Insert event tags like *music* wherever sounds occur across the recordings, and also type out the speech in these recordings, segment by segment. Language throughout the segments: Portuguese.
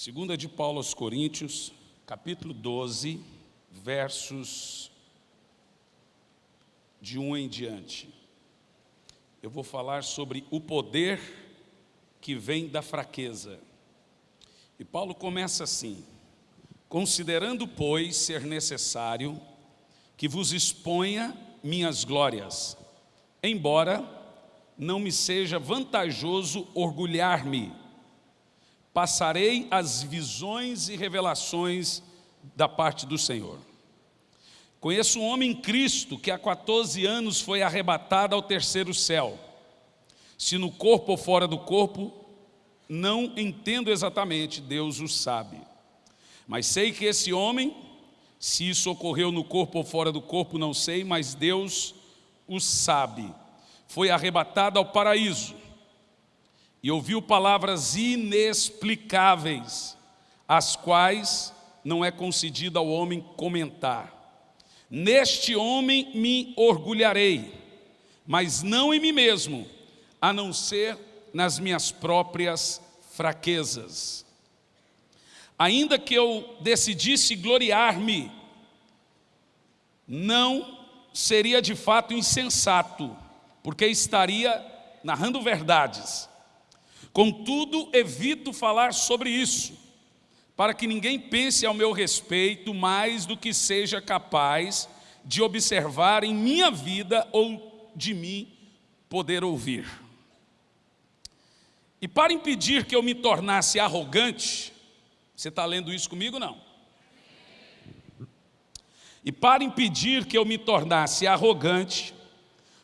Segunda de Paulo aos Coríntios, capítulo 12, versos de um em diante. Eu vou falar sobre o poder que vem da fraqueza. E Paulo começa assim: Considerando, pois, ser necessário que vos exponha minhas glórias, embora não me seja vantajoso orgulhar-me passarei as visões e revelações da parte do Senhor. Conheço um homem em Cristo que há 14 anos foi arrebatado ao terceiro céu. Se no corpo ou fora do corpo, não entendo exatamente, Deus o sabe. Mas sei que esse homem, se isso ocorreu no corpo ou fora do corpo, não sei, mas Deus o sabe. Foi arrebatado ao paraíso e ouviu palavras inexplicáveis, as quais não é concedido ao homem comentar. Neste homem me orgulharei, mas não em mim mesmo, a não ser nas minhas próprias fraquezas. Ainda que eu decidisse gloriar-me, não seria de fato insensato, porque estaria narrando verdades Contudo, evito falar sobre isso, para que ninguém pense ao meu respeito mais do que seja capaz de observar em minha vida ou de mim poder ouvir. E para impedir que eu me tornasse arrogante, você está lendo isso comigo não? E para impedir que eu me tornasse arrogante,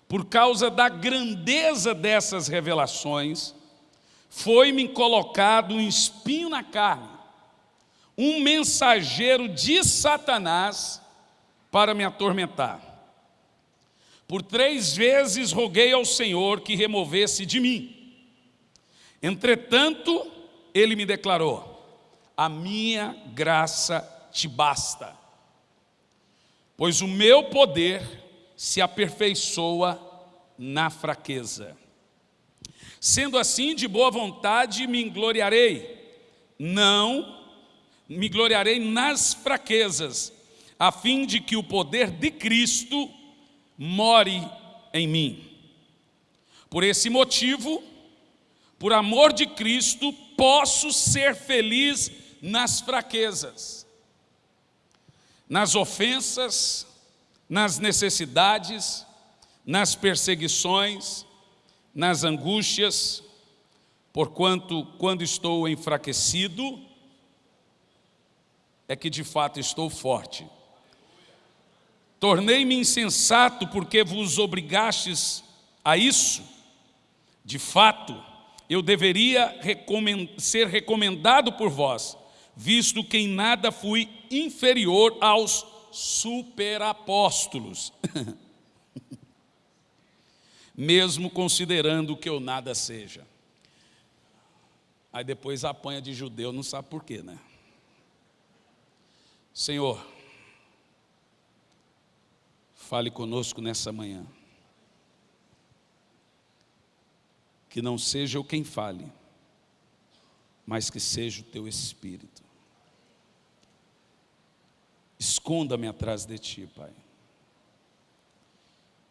por causa da grandeza dessas revelações, foi-me colocado um espinho na carne, um mensageiro de Satanás para me atormentar. Por três vezes roguei ao Senhor que removesse de mim. Entretanto, ele me declarou, a minha graça te basta, pois o meu poder se aperfeiçoa na fraqueza. Sendo assim, de boa vontade me gloriarei, não me gloriarei nas fraquezas, a fim de que o poder de Cristo more em mim. Por esse motivo, por amor de Cristo, posso ser feliz nas fraquezas, nas ofensas, nas necessidades, nas perseguições, nas angústias, porquanto quando estou enfraquecido, é que de fato estou forte. Tornei-me insensato porque vos obrigastes a isso. De fato, eu deveria ser recomendado por vós, visto que em nada fui inferior aos superapóstolos. *laughs* mesmo considerando que eu nada seja. Aí depois apanha de judeu, não sabe por quê, né? Senhor, fale conosco nessa manhã. Que não seja eu quem fale, mas que seja o teu Espírito. Esconda-me atrás de ti, Pai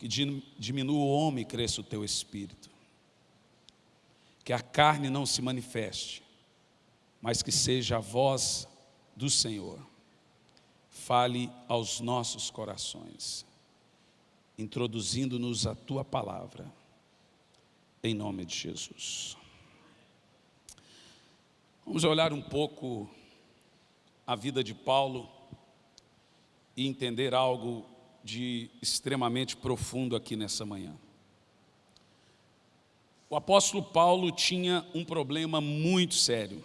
que diminua o homem e cresça o teu espírito. Que a carne não se manifeste, mas que seja a voz do Senhor. Fale aos nossos corações, introduzindo-nos a tua palavra, em nome de Jesus. Vamos olhar um pouco a vida de Paulo e entender algo de extremamente profundo aqui nessa manhã. O apóstolo Paulo tinha um problema muito sério.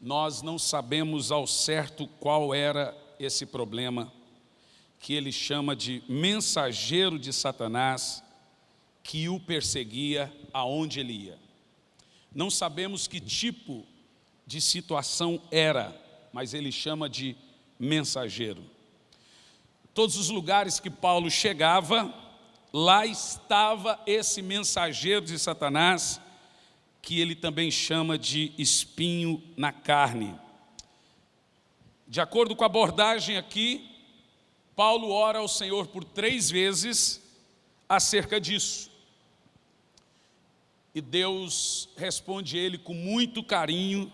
Nós não sabemos ao certo qual era esse problema, que ele chama de mensageiro de Satanás, que o perseguia aonde ele ia. Não sabemos que tipo de situação era, mas ele chama de mensageiro. Todos os lugares que Paulo chegava, lá estava esse mensageiro de Satanás que ele também chama de espinho na carne. De acordo com a abordagem aqui, Paulo ora ao Senhor por três vezes acerca disso. E Deus responde ele com muito carinho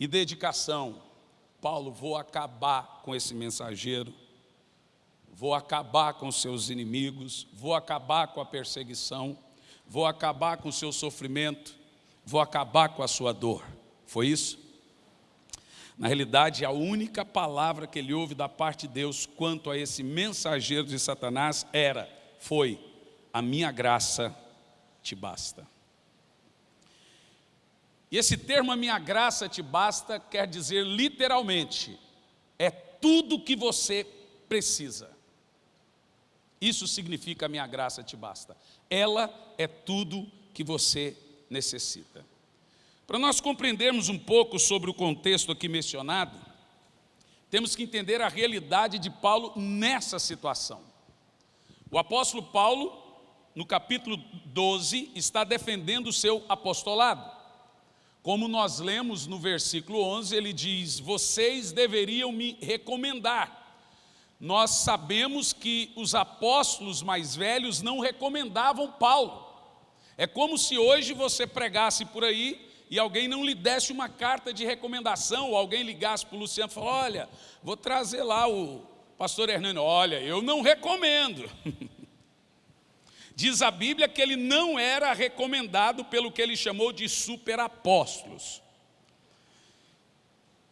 e dedicação. Paulo, vou acabar com esse mensageiro, vou acabar com seus inimigos, vou acabar com a perseguição, vou acabar com o seu sofrimento, vou acabar com a sua dor. Foi isso? Na realidade, a única palavra que ele ouve da parte de Deus quanto a esse mensageiro de Satanás era, foi, a minha graça te basta. E esse termo, a minha graça te basta, quer dizer literalmente, é tudo que você precisa. Isso significa a minha graça te basta. Ela é tudo que você necessita. Para nós compreendermos um pouco sobre o contexto aqui mencionado, temos que entender a realidade de Paulo nessa situação. O apóstolo Paulo, no capítulo 12, está defendendo o seu apostolado. Como nós lemos no versículo 11, ele diz, vocês deveriam me recomendar, nós sabemos que os apóstolos mais velhos não recomendavam Paulo. É como se hoje você pregasse por aí e alguém não lhe desse uma carta de recomendação, ou alguém ligasse para o Luciano e falasse, olha, vou trazer lá o pastor Hernando, olha, eu não recomendo. *laughs* Diz a Bíblia que ele não era recomendado pelo que ele chamou de superapóstolos.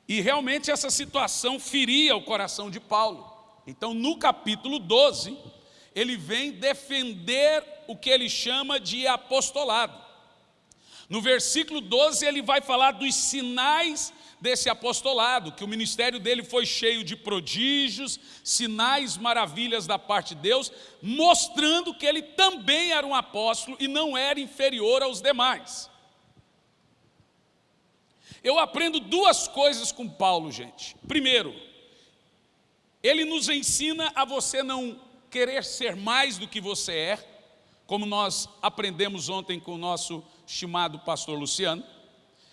E realmente essa situação feria o coração de Paulo. Então, no capítulo 12, ele vem defender o que ele chama de apostolado. No versículo 12, ele vai falar dos sinais desse apostolado, que o ministério dele foi cheio de prodígios, sinais, maravilhas da parte de Deus, mostrando que ele também era um apóstolo e não era inferior aos demais. Eu aprendo duas coisas com Paulo, gente. Primeiro, ele nos ensina a você não querer ser mais do que você é, como nós aprendemos ontem com o nosso estimado pastor Luciano.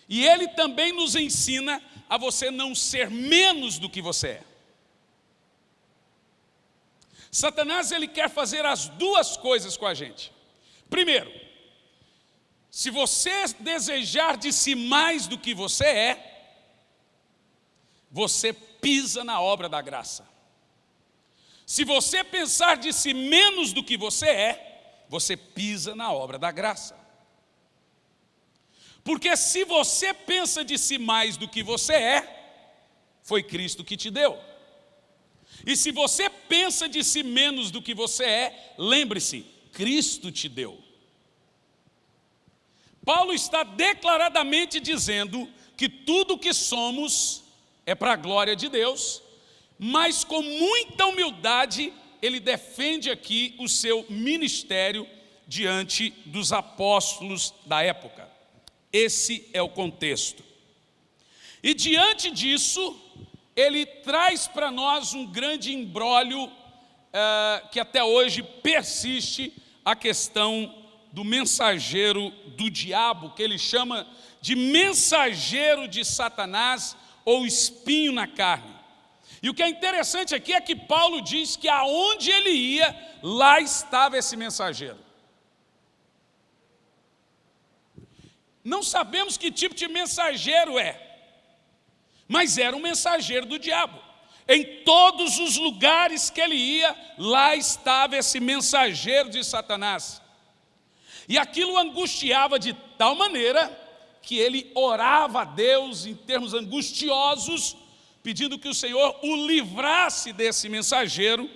E ele também nos ensina a você não ser menos do que você é. Satanás ele quer fazer as duas coisas com a gente. Primeiro, se você desejar de si mais do que você é, você pisa na obra da graça. Se você pensar de si menos do que você é, você pisa na obra da graça. Porque se você pensa de si mais do que você é, foi Cristo que te deu. E se você pensa de si menos do que você é, lembre-se, Cristo te deu. Paulo está declaradamente dizendo que tudo que somos é para a glória de Deus mas com muita humildade ele defende aqui o seu ministério diante dos apóstolos da época. Esse é o contexto. E diante disso, ele traz para nós um grande embrólio uh, que até hoje persiste a questão do mensageiro do diabo, que ele chama de mensageiro de Satanás ou espinho na carne. E o que é interessante aqui é que Paulo diz que aonde ele ia, lá estava esse mensageiro. Não sabemos que tipo de mensageiro é, mas era um mensageiro do diabo. Em todos os lugares que ele ia, lá estava esse mensageiro de Satanás. E aquilo angustiava de tal maneira que ele orava a Deus em termos angustiosos, pedindo que o Senhor o livrasse desse mensageiro,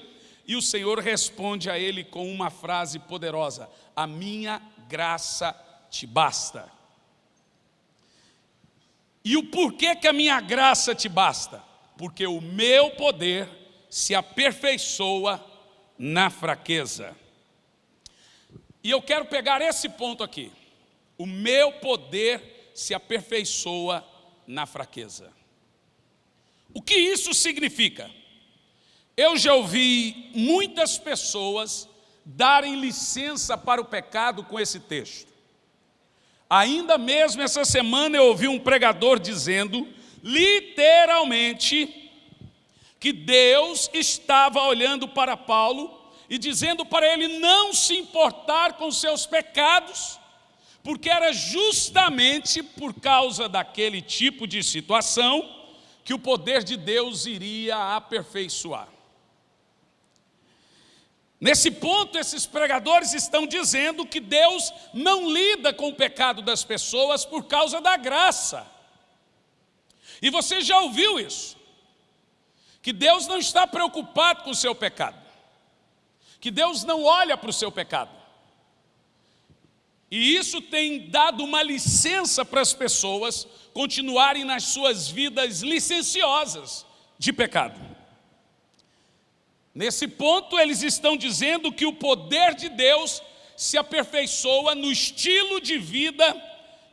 e o Senhor responde a ele com uma frase poderosa, a minha graça te basta. E o porquê que a minha graça te basta? Porque o meu poder se aperfeiçoa na fraqueza. E eu quero pegar esse ponto aqui. O meu poder se aperfeiçoa na fraqueza. O que isso significa? Eu já ouvi muitas pessoas darem licença para o pecado com esse texto. Ainda mesmo essa semana eu ouvi um pregador dizendo, literalmente, que Deus estava olhando para Paulo e dizendo para ele não se importar com seus pecados, porque era justamente por causa daquele tipo de situação que o poder de Deus iria aperfeiçoar. Nesse ponto, esses pregadores estão dizendo que Deus não lida com o pecado das pessoas por causa da graça. E você já ouviu isso? Que Deus não está preocupado com o seu pecado. Que Deus não olha para o seu pecado. E isso tem dado uma licença para as pessoas continuarem nas suas vidas licenciosas de pecado. Nesse ponto, eles estão dizendo que o poder de Deus se aperfeiçoa no estilo de vida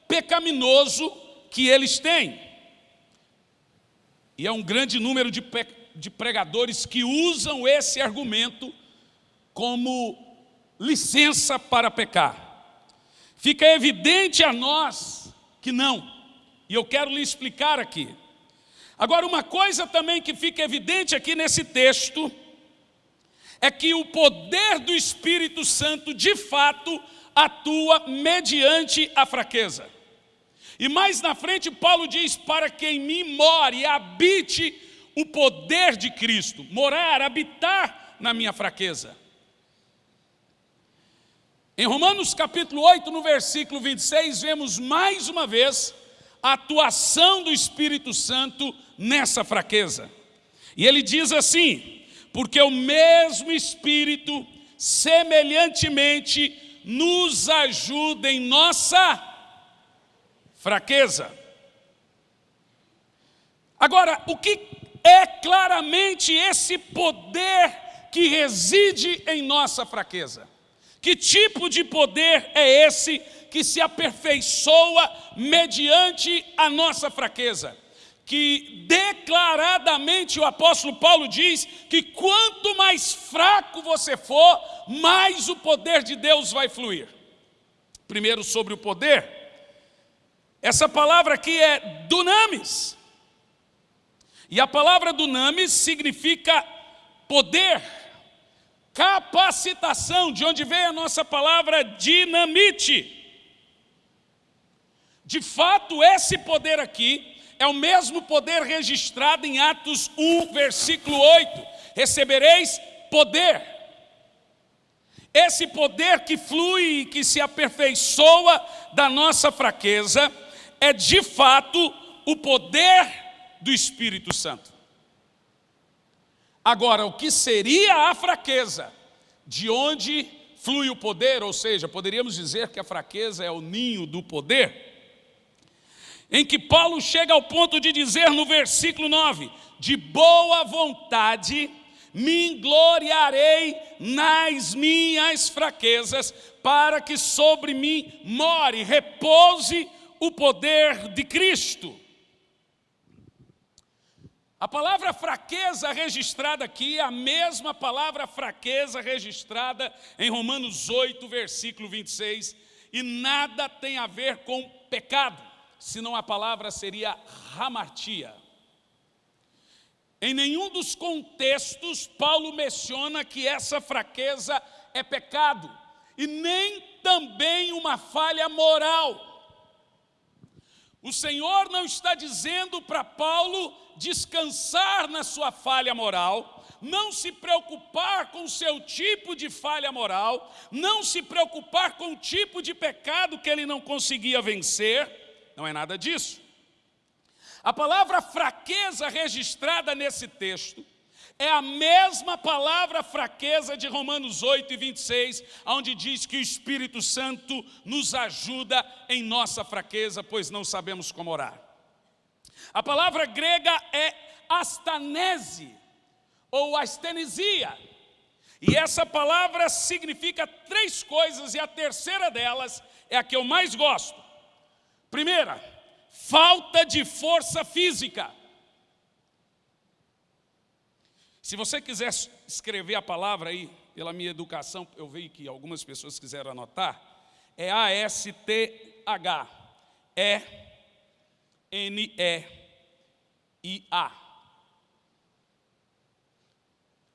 pecaminoso que eles têm. E é um grande número de, de pregadores que usam esse argumento como licença para pecar. Fica evidente a nós que não. E eu quero lhe explicar aqui. Agora, uma coisa também que fica evidente aqui nesse texto é que o poder do Espírito Santo, de fato, atua mediante a fraqueza. E mais na frente, Paulo diz, para que em mim more, habite o poder de Cristo, morar, habitar na minha fraqueza. Em Romanos capítulo 8, no versículo 26, vemos mais uma vez a atuação do Espírito Santo nessa fraqueza. E ele diz assim, porque o mesmo Espírito, semelhantemente, nos ajuda em nossa fraqueza. Agora, o que é claramente esse poder que reside em nossa fraqueza? Que tipo de poder é esse que se aperfeiçoa mediante a nossa fraqueza? que declaradamente o apóstolo Paulo diz que quanto mais fraco você for, mais o poder de Deus vai fluir. Primeiro sobre o poder, essa palavra aqui é dunamis. E a palavra dunamis significa poder, capacitação, de onde vem a nossa palavra dinamite. De fato, esse poder aqui é o mesmo poder registrado em Atos 1, versículo 8. Recebereis poder. Esse poder que flui e que se aperfeiçoa da nossa fraqueza é de fato o poder do Espírito Santo. Agora, o que seria a fraqueza? De onde flui o poder, ou seja, poderíamos dizer que a fraqueza é o ninho do poder em que Paulo chega ao ponto de dizer no versículo 9: De boa vontade me gloriarei nas minhas fraquezas, para que sobre mim more, repouse o poder de Cristo. A palavra fraqueza registrada aqui é a mesma palavra fraqueza registrada em Romanos 8, versículo 26, e nada tem a ver com pecado senão a palavra seria ramartia. Em nenhum dos contextos, Paulo menciona que essa fraqueza é pecado, e nem também uma falha moral. O Senhor não está dizendo para Paulo descansar na sua falha moral, não se preocupar com o seu tipo de falha moral, não se preocupar com o tipo de pecado que ele não conseguia vencer, não é nada disso. A palavra fraqueza registrada nesse texto é a mesma palavra fraqueza de Romanos 8 e 26, onde diz que o Espírito Santo nos ajuda em nossa fraqueza, pois não sabemos como orar. A palavra grega é astanese, ou astenesia. E essa palavra significa três coisas, e a terceira delas é a que eu mais gosto. Primeira, falta de força física. Se você quiser escrever a palavra aí, pela minha educação, eu vi que algumas pessoas quiseram anotar, é A-S-T, E-N-E-I-A.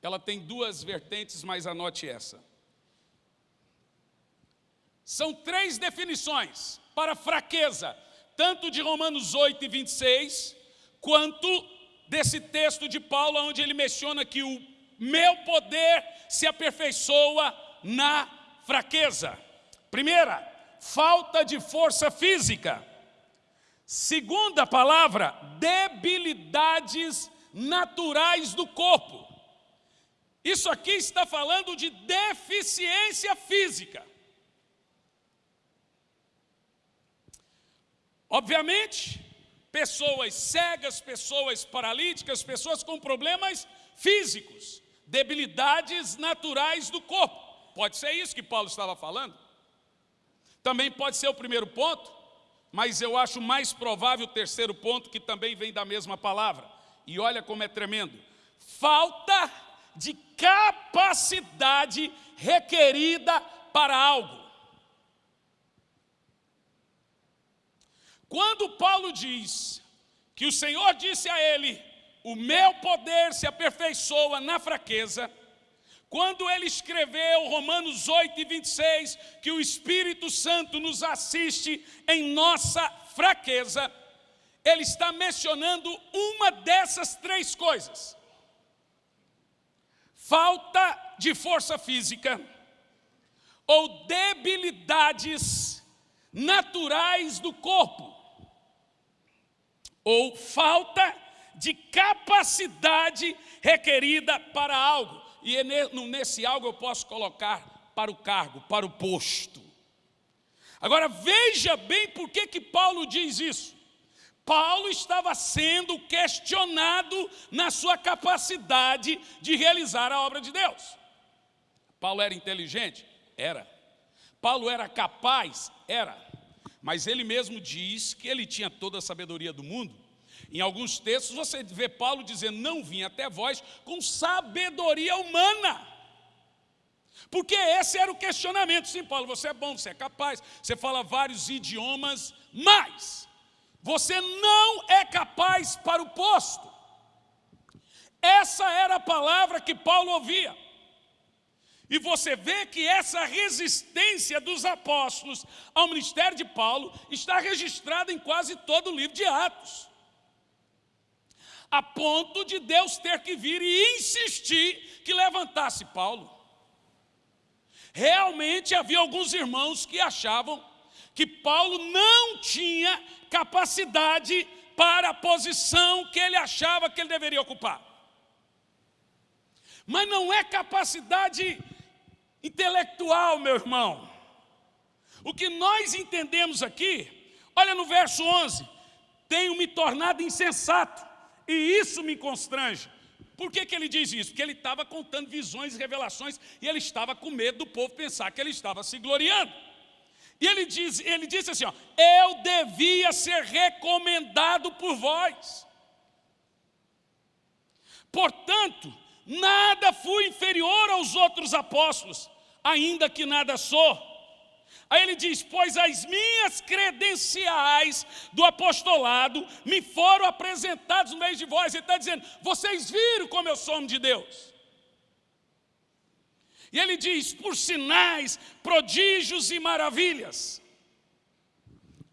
Ela tem duas vertentes, mas anote essa. São três definições para fraqueza, tanto de Romanos 8 e 26, quanto desse texto de Paulo, onde ele menciona que o meu poder se aperfeiçoa na fraqueza. Primeira, falta de força física. Segunda palavra, debilidades naturais do corpo. Isso aqui está falando de deficiência física. Obviamente, pessoas cegas, pessoas paralíticas, pessoas com problemas físicos, debilidades naturais do corpo. Pode ser isso que Paulo estava falando. Também pode ser o primeiro ponto, mas eu acho mais provável o terceiro ponto, que também vem da mesma palavra. E olha como é tremendo. Falta de capacidade requerida para algo. Quando Paulo diz que o Senhor disse a ele, o meu poder se aperfeiçoa na fraqueza, quando ele escreveu Romanos 8 e 26, que o Espírito Santo nos assiste em nossa fraqueza, ele está mencionando uma dessas três coisas. Falta de força física ou debilidades naturais do corpo ou falta de capacidade requerida para algo. E é nesse algo eu posso colocar para o cargo, para o posto. Agora veja bem por que, que Paulo diz isso. Paulo estava sendo questionado na sua capacidade de realizar a obra de Deus. Paulo era inteligente? Era. Paulo era capaz? Era mas ele mesmo diz que ele tinha toda a sabedoria do mundo. Em alguns textos você vê Paulo dizendo, não vim até vós com sabedoria humana. Porque esse era o questionamento. Sim, Paulo, você é bom, você é capaz, você fala vários idiomas, mas você não é capaz para o posto. Essa era a palavra que Paulo ouvia. E você vê que essa resistência dos apóstolos ao ministério de Paulo está registrada em quase todo o livro de Atos. A ponto de Deus ter que vir e insistir que levantasse Paulo. Realmente havia alguns irmãos que achavam que Paulo não tinha capacidade para a posição que ele achava que ele deveria ocupar. Mas não é capacidade intelectual, meu irmão. O que nós entendemos aqui, olha no verso 11, tenho me tornado insensato, e isso me constrange. Por que, que ele diz isso? Porque ele estava contando visões e revelações, e ele estava com medo do povo pensar que ele estava se gloriando. E ele, diz, ele disse assim, ó, eu devia ser recomendado por vós. Portanto, nada fui inferior aos outros apóstolos, ainda que nada sou. Aí ele diz, pois as minhas credenciais do apostolado me foram apresentados no meio de vós. Ele está dizendo, vocês viram como eu sou homem de Deus. E ele diz, por sinais, prodígios e maravilhas.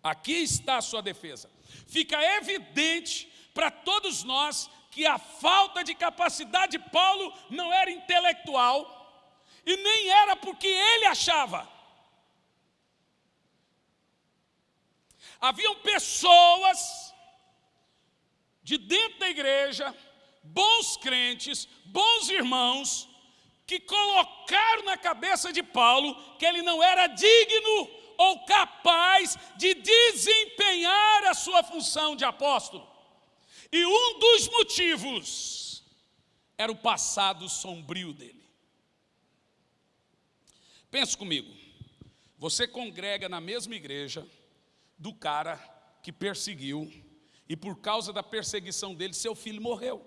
Aqui está a sua defesa. Fica evidente para todos nós que a falta de capacidade de Paulo não era intelectual, e nem era porque ele achava. Haviam pessoas de dentro da igreja, bons crentes, bons irmãos, que colocaram na cabeça de Paulo que ele não era digno ou capaz de desempenhar a sua função de apóstolo. E um dos motivos era o passado sombrio dele. Pense comigo, você congrega na mesma igreja do cara que perseguiu e por causa da perseguição dele, seu filho morreu.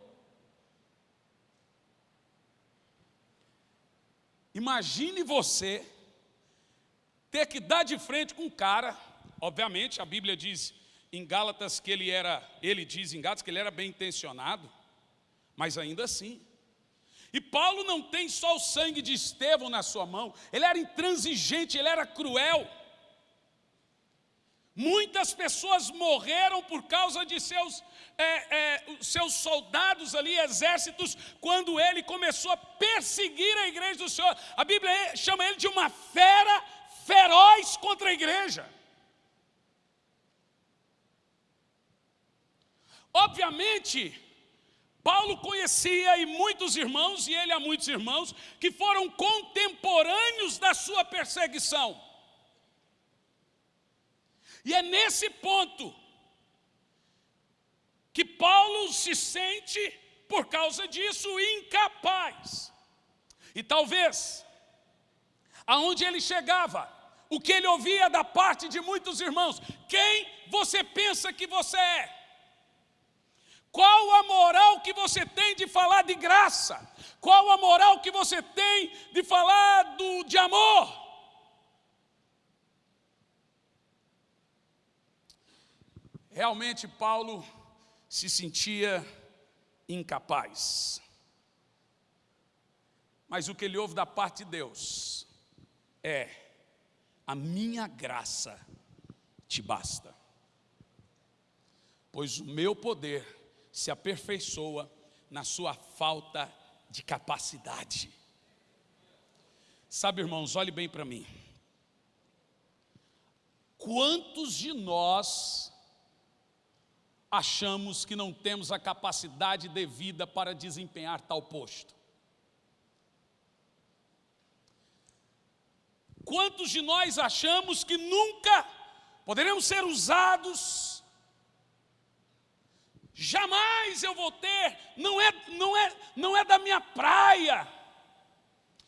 Imagine você ter que dar de frente com um cara, Obviamente, a Bíblia diz em Gálatas que ele era, ele diz em Gálatas que ele era bem intencionado, mas ainda assim. E Paulo não tem só o sangue de Estevão na sua mão, ele era intransigente, ele era cruel. Muitas pessoas morreram por causa de seus, é, é, seus soldados ali, exércitos, quando ele começou a perseguir a igreja do Senhor. A Bíblia chama ele de uma fera feroz contra a igreja. Obviamente, Paulo conhecia e muitos irmãos, e ele a muitos irmãos, que foram contemporâneos da sua perseguição. E é nesse ponto que Paulo se sente, por causa disso, incapaz. E talvez, aonde ele chegava, o que ele ouvia da parte de muitos irmãos, quem você pensa que você é? Qual a moral que você tem de falar de graça? Qual a moral que você tem de falar do, de amor? Realmente Paulo se sentia incapaz. Mas o que ele ouve da parte de Deus é: a minha graça te basta, pois o meu poder se aperfeiçoa na sua falta de capacidade. Sabe, irmãos, olhe bem para mim. Quantos de nós achamos que não temos a capacidade devida para desempenhar tal posto. Quantos de nós achamos que nunca poderemos ser usados? Jamais eu vou ter, não é, não é, não é da minha praia.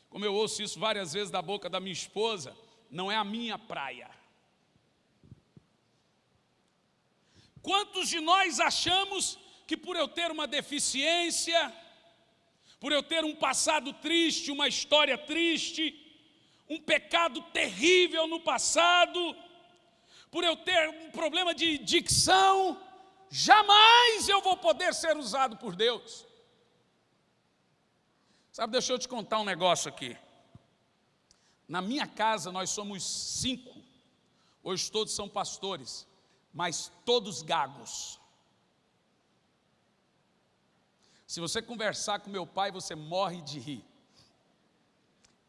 Como eu ouço isso várias vezes da boca da minha esposa, não é a minha praia. Quantos de nós achamos que por eu ter uma deficiência, por eu ter um passado triste, uma história triste, um pecado terrível no passado, por eu ter um problema de dicção, jamais eu vou poder ser usado por Deus. Sabe, deixa eu te contar um negócio aqui. Na minha casa nós somos cinco, hoje todos são pastores mas todos gagos. Se você conversar com meu pai, você morre de rir.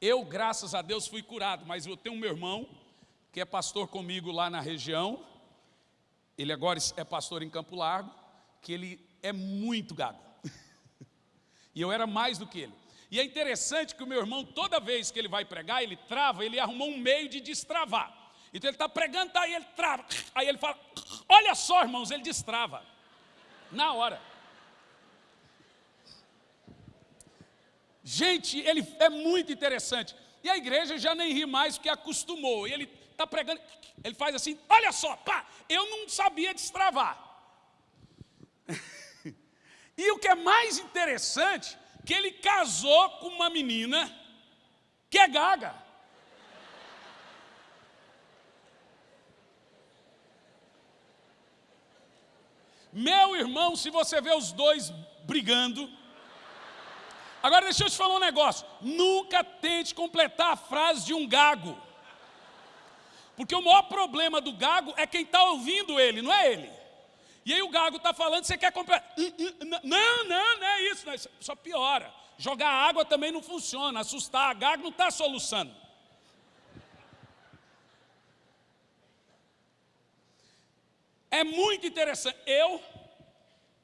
Eu, graças a Deus, fui curado, mas eu tenho um meu irmão, que é pastor comigo lá na região, ele agora é pastor em Campo Largo, que ele é muito gago. *laughs* e eu era mais do que ele. E é interessante que o meu irmão, toda vez que ele vai pregar, ele trava, ele arrumou um meio de destravar. Então ele está pregando, tá, aí ele trava. Aí ele fala, olha só, irmãos, ele destrava. Na hora. Gente, ele é muito interessante. E a igreja já nem ri mais porque acostumou. E ele está pregando, ele faz assim, olha só, pá, eu não sabia destravar. *laughs* e o que é mais interessante, que ele casou com uma menina que é gaga. Meu irmão, se você vê os dois brigando. Agora deixa eu te falar um negócio. Nunca tente completar a frase de um gago. Porque o maior problema do gago é quem está ouvindo ele, não é ele. E aí o gago está falando, você quer completar. Não, não, não é isso, não é isso. Só piora. Jogar água também não funciona. Assustar a gago não está soluçando. É muito interessante. Eu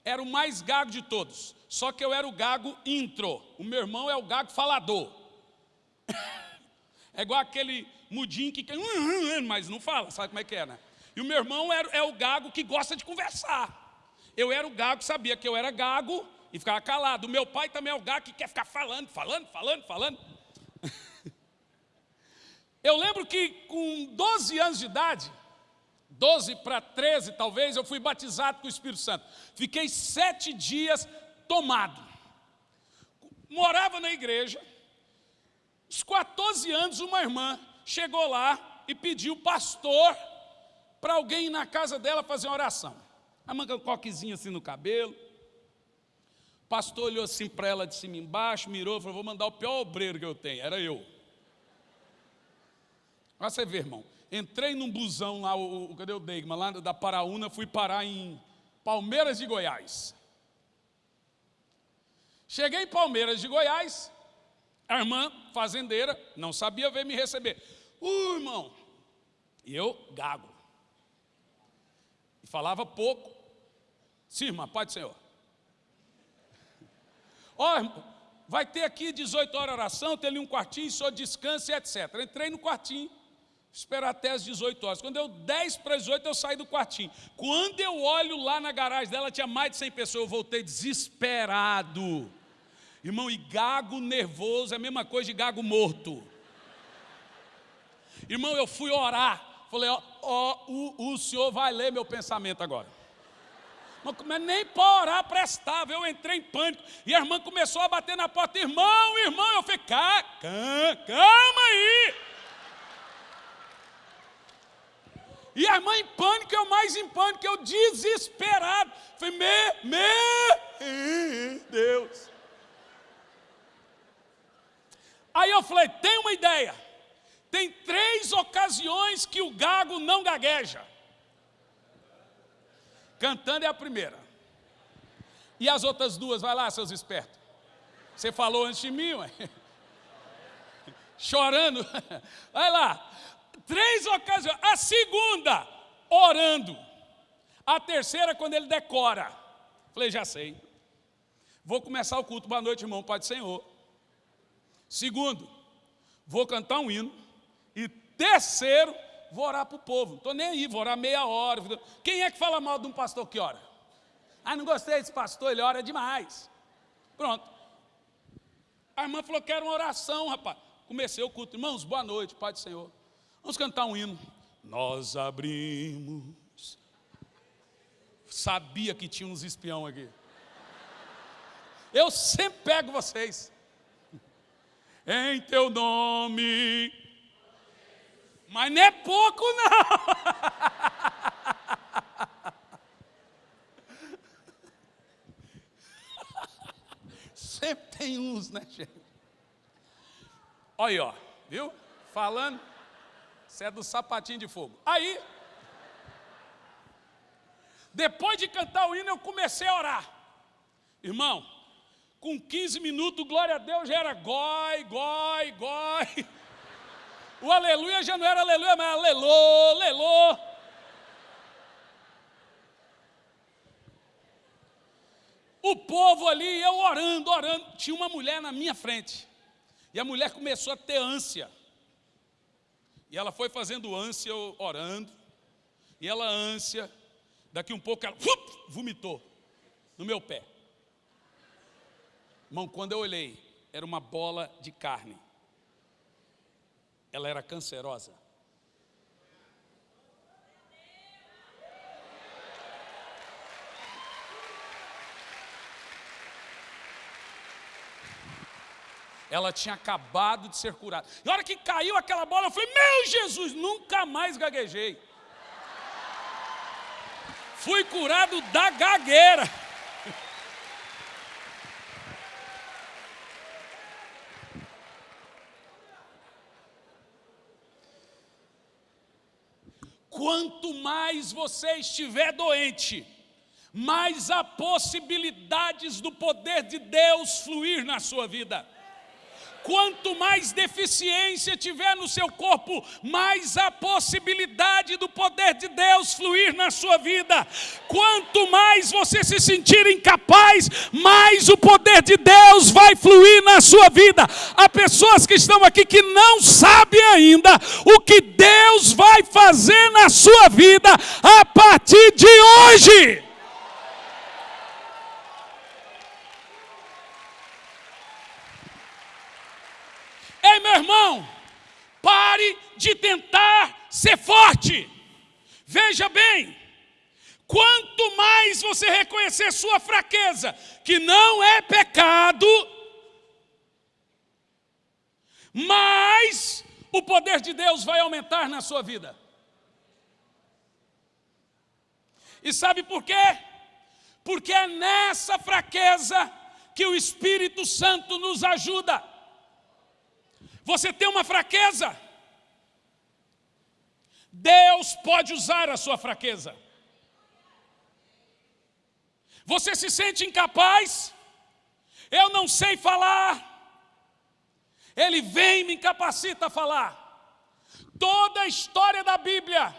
era o mais gago de todos, só que eu era o gago intro. O meu irmão é o gago falador. *laughs* É igual aquele mudinho que hum, hum, hum", mas não fala, sabe como é que é, né? E o meu irmão era, é o gago que gosta de conversar. Eu era o gago que sabia que eu era gago e ficava calado. O meu pai também é o gago que quer ficar falando, falando, falando, falando. *laughs* Eu lembro que com 12 anos de idade, 12 para 13 talvez, eu fui batizado com o Espírito Santo. Fiquei sete dias tomado. Morava na igreja. Aos 14 anos, uma irmã chegou lá e pediu pastor para alguém ir na casa dela fazer uma oração. A manga um coquezinho assim no cabelo. O pastor olhou assim para ela de cima e embaixo, mirou, falou: Vou mandar o pior obreiro que eu tenho. Era eu. Olha você ver, irmão. Entrei num busão lá, o, o, cadê o Deigma? Lá da Paraúna, fui parar em Palmeiras de Goiás. Cheguei em Palmeiras de Goiás, a irmã fazendeira não sabia ver me receber. Uh, irmão, e eu gago. E falava pouco. Sim, irmã, pode, Senhor. Ó, oh, vai ter aqui 18 horas oração, tem ali um quartinho, só descanso e etc. Entrei no quartinho, esperar até as 18 horas. Quando deu 10 para as 18, eu saí do quartinho. Quando eu olho lá na garagem dela, tinha mais de 100 pessoas, eu voltei desesperado. Irmão, e gago nervoso é a mesma coisa de gago morto. Irmão, eu fui orar. Falei, ó, ó o, o senhor vai ler meu pensamento agora. Mas nem para orar prestava, eu entrei em pânico. E a irmã começou a bater na porta, irmão, irmão, eu falei, calma aí. E a irmã em pânico, eu mais em pânico, eu desesperado. Falei, me, me, Deus. Aí eu falei, tem uma ideia. Tem três ocasiões que o gago não gagueja. Cantando é a primeira. E as outras duas, vai lá, seus espertos. Você falou antes de mim, ué. *laughs* Chorando. *laughs* Vai lá. Três ocasiões. A segunda, orando. A terceira, quando ele decora. Falei, já sei. Vou começar o culto. Boa noite, irmão. Pai do Senhor. Segundo, vou cantar um hino. E terceiro, vou orar para o povo. Não estou nem aí, vou orar meia hora. Quem é que fala mal de um pastor que ora? Ah, não gostei desse pastor, ele ora demais. Pronto. A irmã falou, quero uma oração, rapaz. Comecei o culto. Irmãos, boa noite, Pai do Senhor. Vamos cantar um hino. Nós abrimos. Sabia que tinha uns espião aqui. Eu sempre pego vocês em teu nome. Mas não é pouco, não. Sempre tem uns, né, gente? Olha ó, viu? Falando, você é do sapatinho de fogo. Aí, depois de cantar o hino, eu comecei a orar. Irmão, com 15 minutos, glória a Deus, já era goi, goi, goi. O aleluia já não era aleluia, mas alelô, alelô. O povo ali, eu orando, orando. Tinha uma mulher na minha frente. E a mulher começou a ter ânsia. E ela foi fazendo ânsia, orando. E ela ânsia. Daqui um pouco ela vomitou no meu pé. Irmão, quando eu olhei, era uma bola de carne. Ela era cancerosa. Ela tinha acabado de ser curada. E na hora que caiu aquela bola, eu falei: Meu Jesus, nunca mais gaguejei. Fui curado da gagueira. Quanto mais você estiver doente, mais há possibilidades do poder de Deus fluir na sua vida. Quanto mais deficiência tiver no seu corpo, mais a possibilidade do poder de Deus fluir na sua vida. Quanto mais você se sentir incapaz, mais o poder de Deus vai fluir na sua vida. Há pessoas que estão aqui que não sabem ainda o que Deus vai fazer na sua vida a partir de hoje. Ei, meu irmão, pare de tentar ser forte. Veja bem, quanto mais você reconhecer sua fraqueza, que não é pecado, mais o poder de Deus vai aumentar na sua vida. E sabe por quê? Porque é nessa fraqueza que o Espírito Santo nos ajuda. Você tem uma fraqueza, Deus pode usar a sua fraqueza. Você se sente incapaz? Eu não sei falar. Ele vem e me incapacita a falar. Toda a história da Bíblia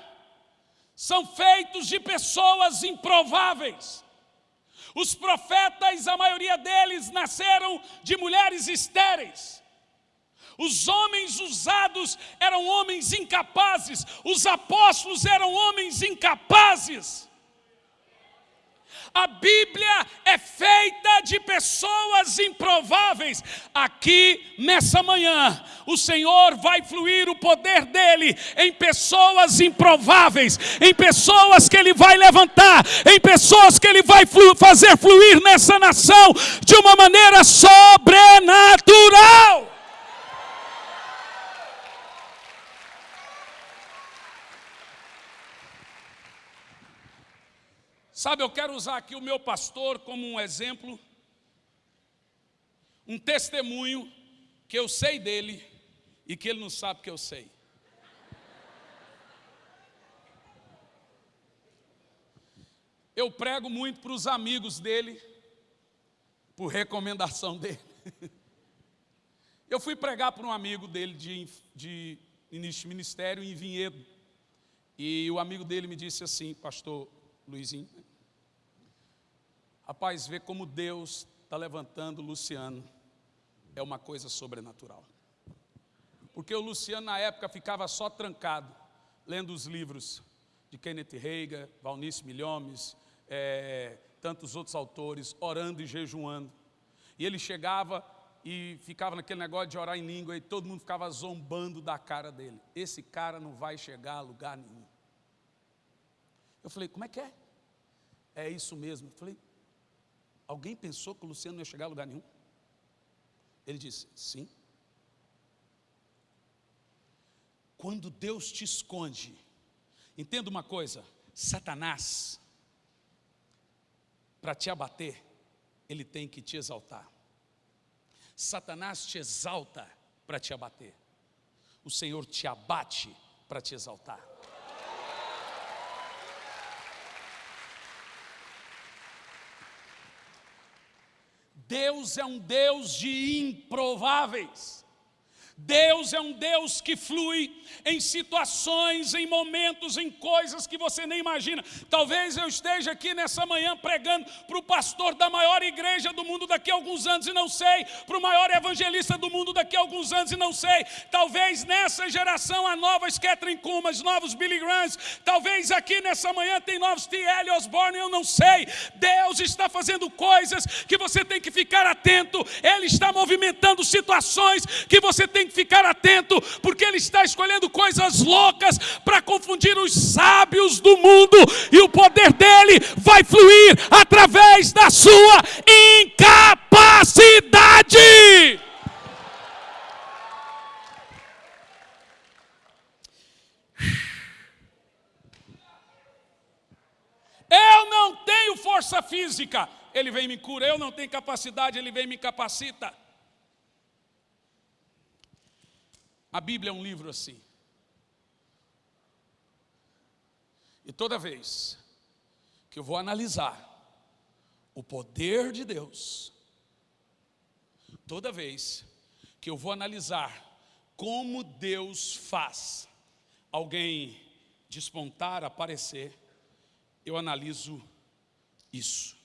são feitos de pessoas improváveis. Os profetas, a maioria deles, nasceram de mulheres estéreis. Os homens usados eram homens incapazes, os apóstolos eram homens incapazes. A Bíblia é feita de pessoas improváveis. Aqui, nessa manhã, o Senhor vai fluir o poder dEle em pessoas improváveis, em pessoas que Ele vai levantar, em pessoas que Ele vai fazer fluir nessa nação de uma maneira sobrenatural. Sabe, eu quero usar aqui o meu pastor como um exemplo, um testemunho que eu sei dele e que ele não sabe que eu sei. Eu prego muito para os amigos dele, por recomendação dele. *laughs* Eu fui pregar para um amigo dele de, de ministério em Vinhedo. E o amigo dele me disse assim, pastor Luizinho, Rapaz, ver como Deus está levantando o Luciano é uma coisa sobrenatural. Porque o Luciano, na época, ficava só trancado, lendo os livros de Kenneth Reagan, Valnice Milhomes, é, tantos outros autores, orando e jejuando. E ele chegava e ficava naquele negócio de orar em língua e todo mundo ficava zombando da cara dele. Esse cara não vai chegar a lugar nenhum. Eu falei, como é que é? É isso mesmo. Eu falei, Alguém pensou que o Luciano ia chegar a lugar nenhum? Ele disse, sim. Quando Deus te esconde, entenda uma coisa, Satanás, para te abater, ele tem que te exaltar. Satanás te exalta para te abater. O Senhor te abate para te exaltar. Deus é um Deus de improváveis. Deus é um Deus que flui em situações, em momentos, em coisas que você nem imagina. Talvez eu esteja aqui nessa manhã pregando para o pastor da maior igreja do mundo daqui a alguns anos e não sei, para o maior evangelista do mundo daqui a alguns anos e não sei. Talvez nessa geração há novas Catherine Kumas, novos Billy Grahams. Talvez aqui nessa manhã tem novos T. L. Osborne, eu não sei. Deus está fazendo coisas que você tem que ficar atento. Ele está movimentando situações que você tem tem que ficar atento, porque ele está escolhendo coisas loucas para confundir os sábios do mundo, e o poder dele vai fluir através da sua incapacidade. Eu não tenho força física, ele vem me cura. Eu não tenho capacidade, ele vem me capacita. A Bíblia é um livro assim. E toda vez que eu vou analisar o poder de Deus, toda vez que eu vou analisar como Deus faz alguém despontar, aparecer, eu analiso isso.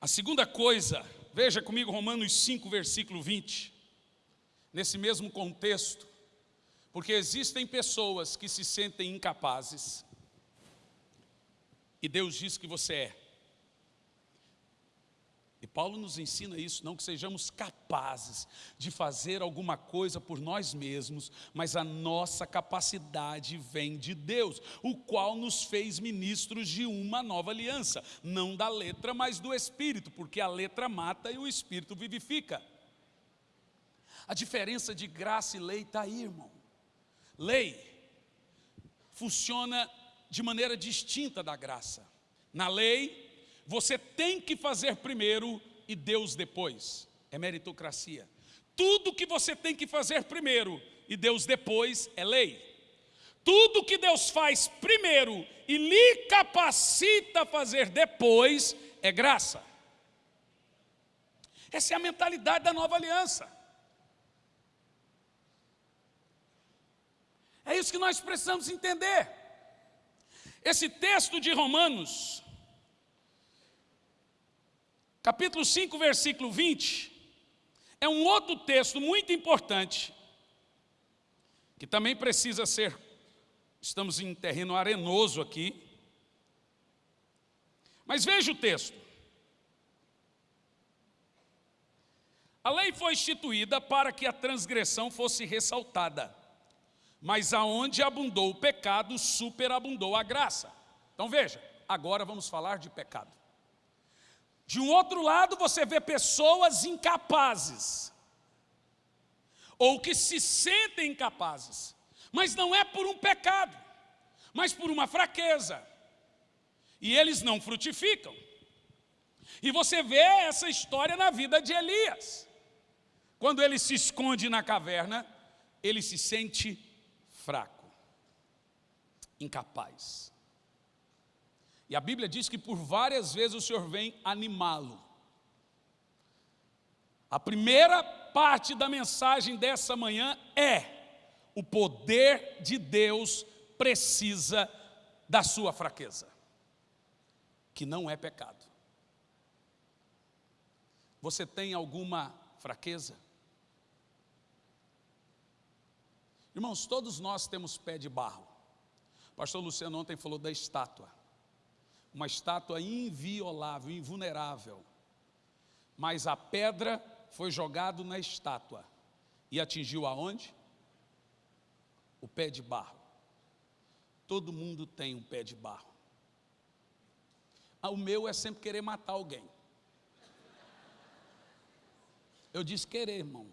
A segunda coisa Veja comigo Romanos 5, versículo 20. Nesse mesmo contexto, porque existem pessoas que se sentem incapazes, e Deus diz que você é. Paulo nos ensina isso, não que sejamos capazes de fazer alguma coisa por nós mesmos, mas a nossa capacidade vem de Deus, o qual nos fez ministros de uma nova aliança, não da letra, mas do Espírito, porque a letra mata e o Espírito vivifica. A diferença de graça e lei está aí, irmão. Lei funciona de maneira distinta da graça. Na lei, você tem que fazer primeiro e Deus depois. É meritocracia. Tudo que você tem que fazer primeiro e Deus depois é lei. Tudo que Deus faz primeiro e lhe capacita a fazer depois é graça. Essa é a mentalidade da nova aliança. É isso que nós precisamos entender. Esse texto de Romanos, capítulo 5, versículo 20, é um outro texto muito importante, que também precisa ser, estamos em terreno arenoso aqui, mas veja o texto. A lei foi instituída para que a transgressão fosse ressaltada, mas aonde abundou o pecado, superabundou a graça. Então veja, agora vamos falar de pecado. De um outro lado, você vê pessoas incapazes, ou que se sentem incapazes, mas não é por um pecado, mas por uma fraqueza, e eles não frutificam. E você vê essa história na vida de Elias. Quando ele se esconde na caverna, ele se sente fraco, incapaz. E a Bíblia diz que por várias vezes o Senhor vem animá-lo. A primeira parte da mensagem dessa manhã é: o poder de Deus precisa da sua fraqueza, que não é pecado. Você tem alguma fraqueza? Irmãos, todos nós temos pé de barro. O pastor Luciano ontem falou da estátua. Uma estátua inviolável, invulnerável. Mas a pedra foi jogada na estátua. E atingiu aonde? O pé de barro. Todo mundo tem um pé de barro. Ah, o meu é sempre querer matar alguém. Eu disse querer, irmão.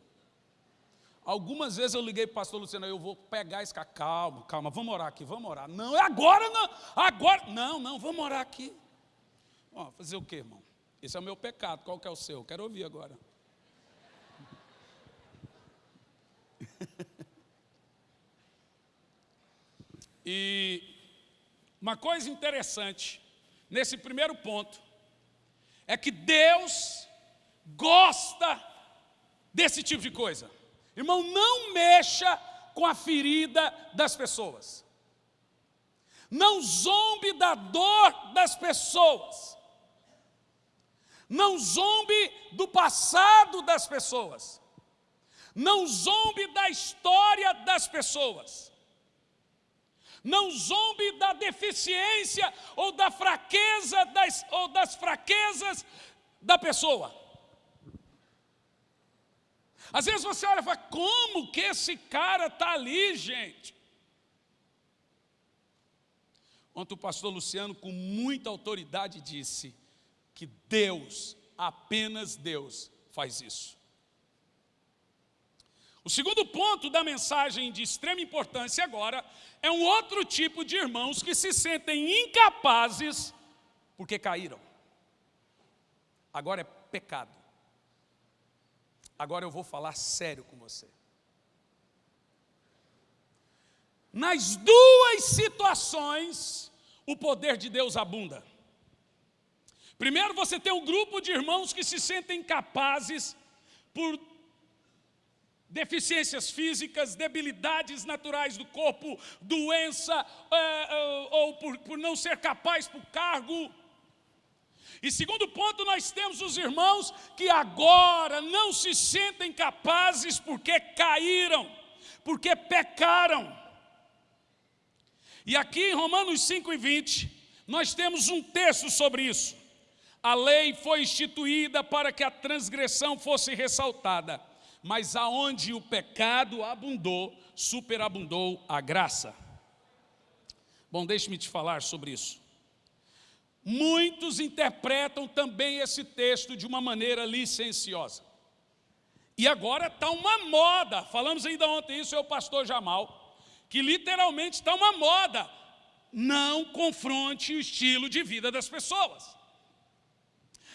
Algumas vezes eu liguei para o pastor Luciano, eu vou pegar esse cara, calma, calma, vamos orar aqui, vamos orar. Não, é agora não, agora, não, não, vamos orar aqui. Ó, fazer o quê, irmão? Esse é o meu pecado, qual que é o seu? Quero ouvir agora. *laughs* e uma coisa interessante, nesse primeiro ponto, é que Deus gosta desse tipo de coisa. Irmão, não mexa com a ferida das pessoas. Não zombe da dor das pessoas. Não zombe do passado das pessoas. Não zombe da história das pessoas. Não zombe da deficiência ou da fraqueza das, ou das fraquezas da pessoa. Às vezes você olha e fala, como que esse cara está ali, gente? Ontem o pastor Luciano, com muita autoridade, disse que Deus, apenas Deus, faz isso. O segundo ponto da mensagem de extrema importância agora é um outro tipo de irmãos que se sentem incapazes porque caíram. Agora é pecado. Agora eu vou falar sério com você. Nas duas situações, o poder de Deus abunda. Primeiro, você tem um grupo de irmãos que se sentem capazes por deficiências físicas, debilidades naturais do corpo, doença, é, ou por, por não ser capaz por cargo, e segundo ponto, nós temos os irmãos que agora não se sentem capazes porque caíram, porque pecaram. E aqui em Romanos 5 e 20, nós temos um texto sobre isso. A lei foi instituída para que a transgressão fosse ressaltada, mas aonde o pecado abundou, superabundou a graça. Bom, deixe-me te falar sobre isso. Muitos interpretam também esse texto de uma maneira licenciosa. E agora está uma moda, falamos ainda ontem isso, é o pastor Jamal, que literalmente está uma moda não confronte o estilo de vida das pessoas.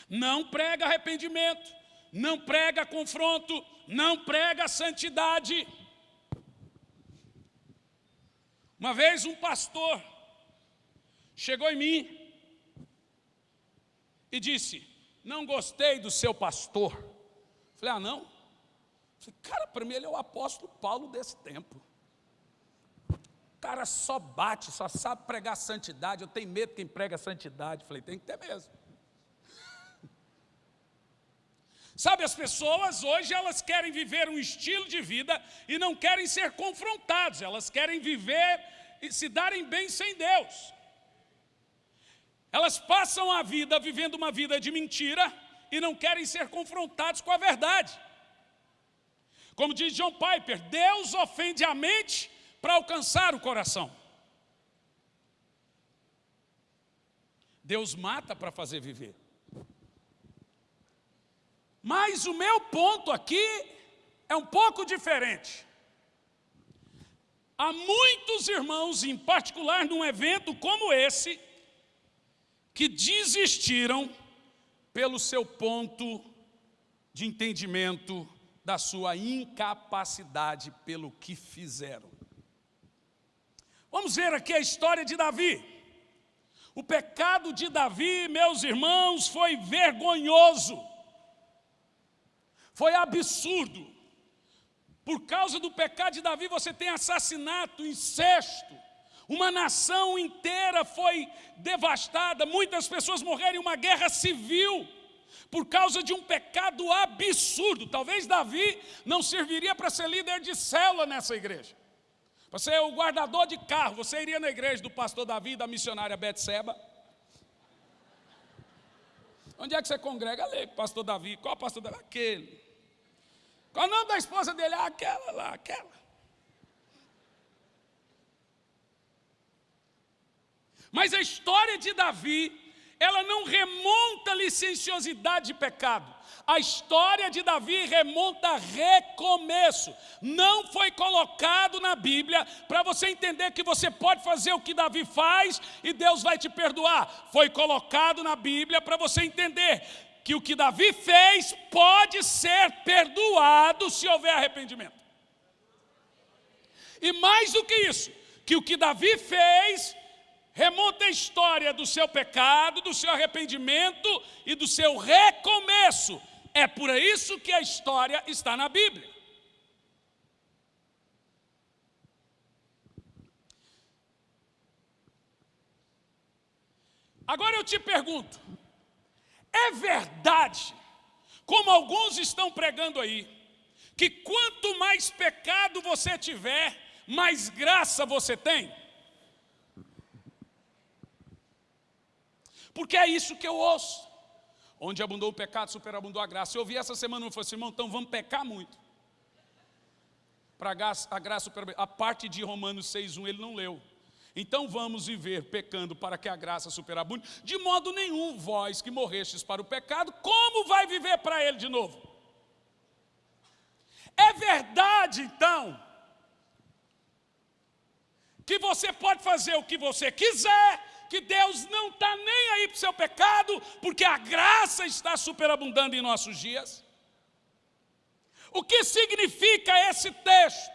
Não prega arrependimento, não prega confronto, não prega santidade. Uma vez um pastor chegou em mim e disse, não gostei do seu pastor. Falei, ah não? Falei, cara, para mim ele é o apóstolo Paulo desse tempo. O cara só bate, só sabe pregar santidade. Eu tenho medo quem prega santidade. Falei, tem que ter mesmo. *laughs* Sabe, as pessoas hoje elas querem viver um estilo de vida e não querem ser confrontados, elas querem viver e se darem bem sem Deus. Elas passam a vida vivendo uma vida de mentira e não querem ser confrontados com a verdade. Como diz John Piper, Deus ofende a mente para alcançar o coração. Deus mata para fazer viver. Mas o meu ponto aqui é um pouco diferente. Há muitos irmãos, em particular num evento como esse, que desistiram pelo seu ponto de entendimento da sua incapacidade pelo que fizeram. Vamos ver aqui a história de Davi. O pecado de Davi, meus irmãos, foi vergonhoso foi absurdo. Por causa do pecado de Davi, você tem assassinato, incesto. Uma nação inteira foi devastada, muitas pessoas morreram em uma guerra civil por causa de um pecado absurdo. Talvez Davi não serviria para ser líder de célula nessa igreja. Você é o guardador de carro, você iria na igreja do pastor Davi e da missionária Betseba? Onde é que você congrega? Ali, pastor Davi. Qual pastor Davi? Aquele. Qual o nome da esposa dele? Ah, aquela lá, aquela. Mas a história de Davi, ela não remonta licenciosidade de pecado. A história de Davi remonta a recomeço. Não foi colocado na Bíblia para você entender que você pode fazer o que Davi faz e Deus vai te perdoar. Foi colocado na Bíblia para você entender que o que Davi fez pode ser perdoado se houver arrependimento. E mais do que isso, que o que Davi fez remonta a história do seu pecado, do seu arrependimento e do seu recomeço. É por isso que a história está na Bíblia. Agora eu te pergunto, é verdade, como alguns estão pregando aí, que quanto mais pecado você tiver, mais graça você tem? Porque é isso que eu ouço. Onde abundou o pecado, superabundou a graça. Eu ouvi essa semana e falei assim, irmão, então vamos pecar muito. Para a graça, graça a parte de Romanos 6,1 ele não leu. Então vamos viver pecando para que a graça superabunde. De modo nenhum, vós que morrestes para o pecado, como vai viver para ele de novo? É verdade, então, que você pode fazer o que você quiser, que Deus não está nem aí para o seu pecado, porque a graça está superabundando em nossos dias? O que significa esse texto?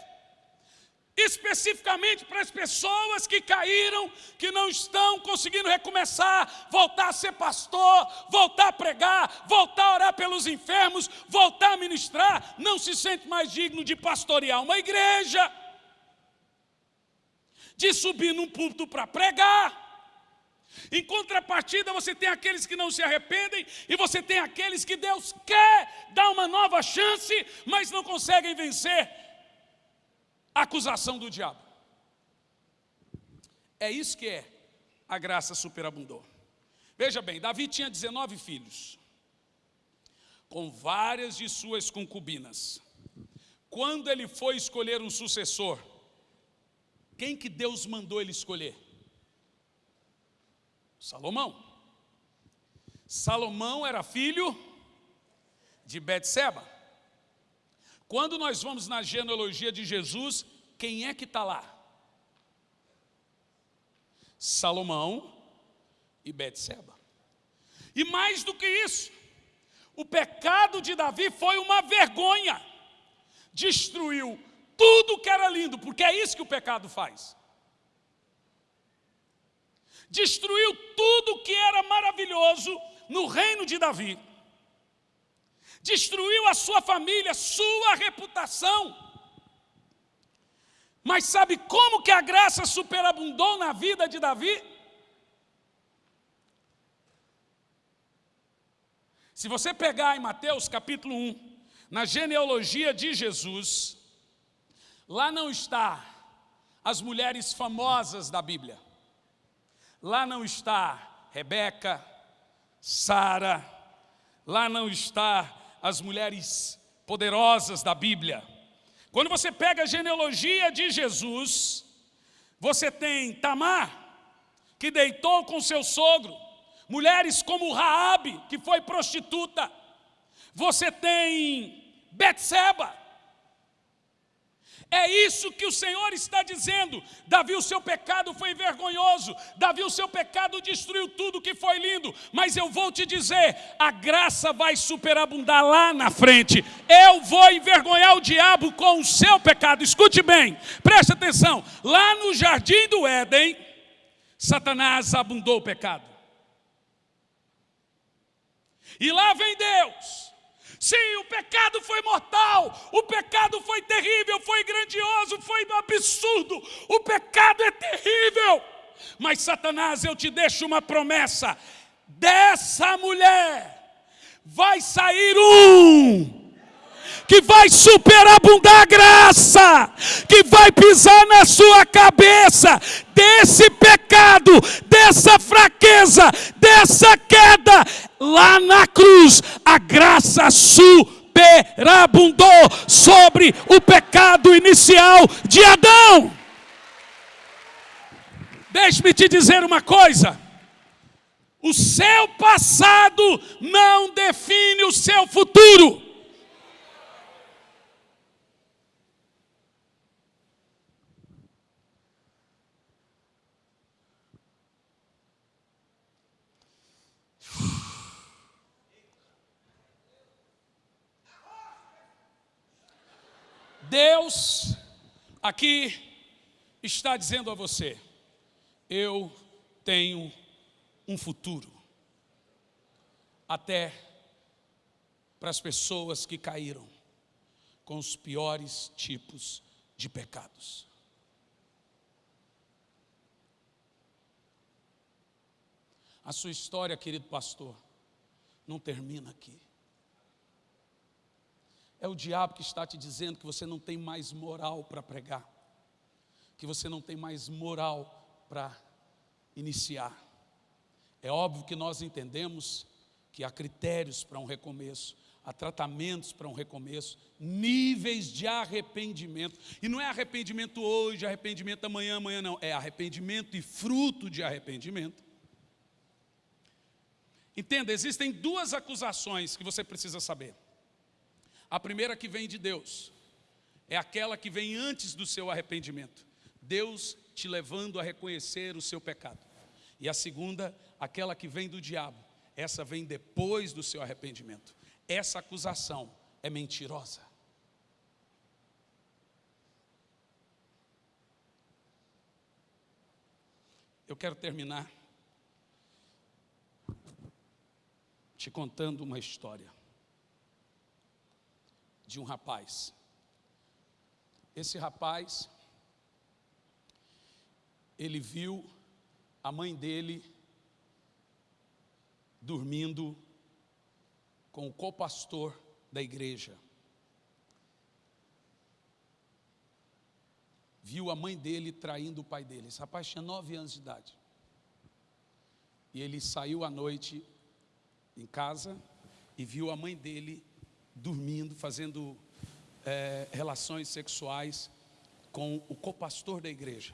especificamente para as pessoas que caíram, que não estão conseguindo recomeçar, voltar a ser pastor, voltar a pregar, voltar a orar pelos enfermos, voltar a ministrar, não se sente mais digno de pastorear uma igreja, de subir num púlpito para pregar. Em contrapartida, você tem aqueles que não se arrependem e você tem aqueles que Deus quer dar uma nova chance, mas não conseguem vencer acusação do diabo. É isso que é a graça superabundou. Veja bem, Davi tinha 19 filhos, com várias de suas concubinas. Quando ele foi escolher um sucessor, quem que Deus mandou ele escolher? Salomão. Salomão era filho de Betseba. Quando nós vamos na genealogia de Jesus, quem é que está lá? Salomão e Betseba. E mais do que isso, o pecado de Davi foi uma vergonha. Destruiu tudo que era lindo, porque é isso que o pecado faz. Destruiu tudo que era maravilhoso no reino de Davi. Destruiu a sua família, sua reputação. Mas sabe como que a graça superabundou na vida de Davi? Se você pegar em Mateus capítulo 1, na genealogia de Jesus, lá não está as mulheres famosas da Bíblia. Lá não está Rebeca, Sara, lá não está as mulheres poderosas da Bíblia. Quando você pega a genealogia de Jesus, você tem Tamar, que deitou com seu sogro, mulheres como Raabe, que foi prostituta. Você tem Betseba, é isso que o Senhor está dizendo. Davi, o seu pecado foi vergonhoso. Davi, o seu pecado destruiu tudo que foi lindo. Mas eu vou te dizer: a graça vai superabundar lá na frente. Eu vou envergonhar o diabo com o seu pecado. Escute bem, preste atenção. Lá no jardim do Éden, Satanás abundou o pecado. E lá vem Deus Sim, o pecado foi mortal, o pecado foi terrível, foi grandioso, foi absurdo, o pecado é terrível. Mas Satanás, eu te deixo uma promessa: dessa mulher vai sair um que vai superabundar a graça, que vai pisar na sua cabeça, desse pecado, dessa fraqueza, dessa queda, lá na cruz, a graça superabundou sobre o pecado inicial de Adão. Deixe-me te dizer uma coisa. O seu passado não define o seu futuro. Deus aqui está dizendo a você: eu tenho um futuro. Até para as pessoas que caíram com os piores tipos de pecados. A sua história, querido pastor, não termina aqui. É o diabo que está te dizendo que você não tem mais moral para pregar, que você não tem mais moral para iniciar. É óbvio que nós entendemos que há critérios para um recomeço, há tratamentos para um recomeço, níveis de arrependimento. E não é arrependimento hoje, arrependimento amanhã, amanhã não. É arrependimento e fruto de arrependimento. Entenda, existem duas acusações que você precisa saber. A primeira que vem de Deus é aquela que vem antes do seu arrependimento. Deus te levando a reconhecer o seu pecado. E a segunda, aquela que vem do diabo. Essa vem depois do seu arrependimento. Essa acusação é mentirosa. Eu quero terminar te contando uma história de um rapaz. Esse rapaz, ele viu a mãe dele dormindo com o copastor da igreja. Viu a mãe dele traindo o pai dele. Esse rapaz tinha nove anos de idade. E ele saiu à noite em casa e viu a mãe dele dormindo, fazendo é, relações sexuais com o copastor da igreja.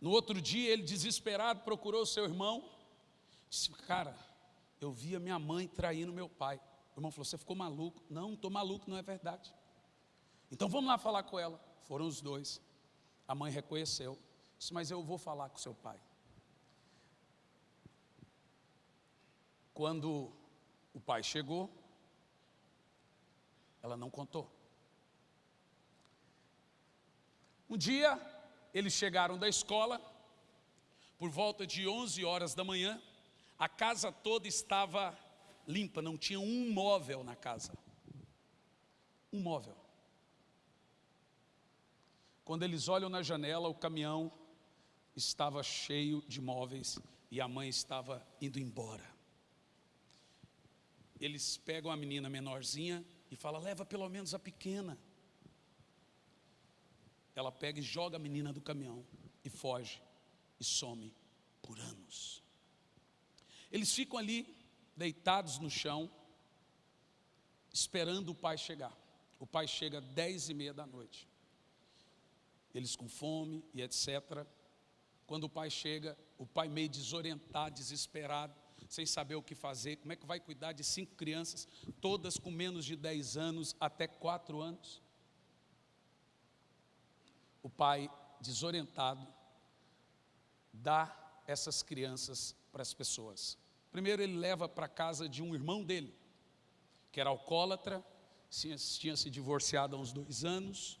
No outro dia, ele desesperado procurou seu irmão. Disse, cara, eu vi a minha mãe traindo meu pai. O irmão falou, você ficou maluco? Não, não estou maluco, não é verdade. Então vamos lá falar com ela. Foram os dois. A mãe reconheceu. Disse, mas eu vou falar com seu pai. Quando o pai chegou, ela não contou. Um dia, eles chegaram da escola, por volta de 11 horas da manhã, a casa toda estava limpa, não tinha um móvel na casa. Um móvel. Quando eles olham na janela, o caminhão estava cheio de móveis e a mãe estava indo embora. Eles pegam a menina menorzinha e falam, leva pelo menos a pequena. Ela pega e joga a menina do caminhão e foge e some por anos. Eles ficam ali deitados no chão, esperando o pai chegar. O pai chega às dez e meia da noite. Eles com fome e etc. Quando o pai chega, o pai meio desorientado, desesperado, sem saber o que fazer, como é que vai cuidar de cinco crianças, todas com menos de dez anos até quatro anos? O pai, desorientado, dá essas crianças para as pessoas. Primeiro ele leva para casa de um irmão dele, que era alcoólatra, tinha, tinha se divorciado há uns dois anos,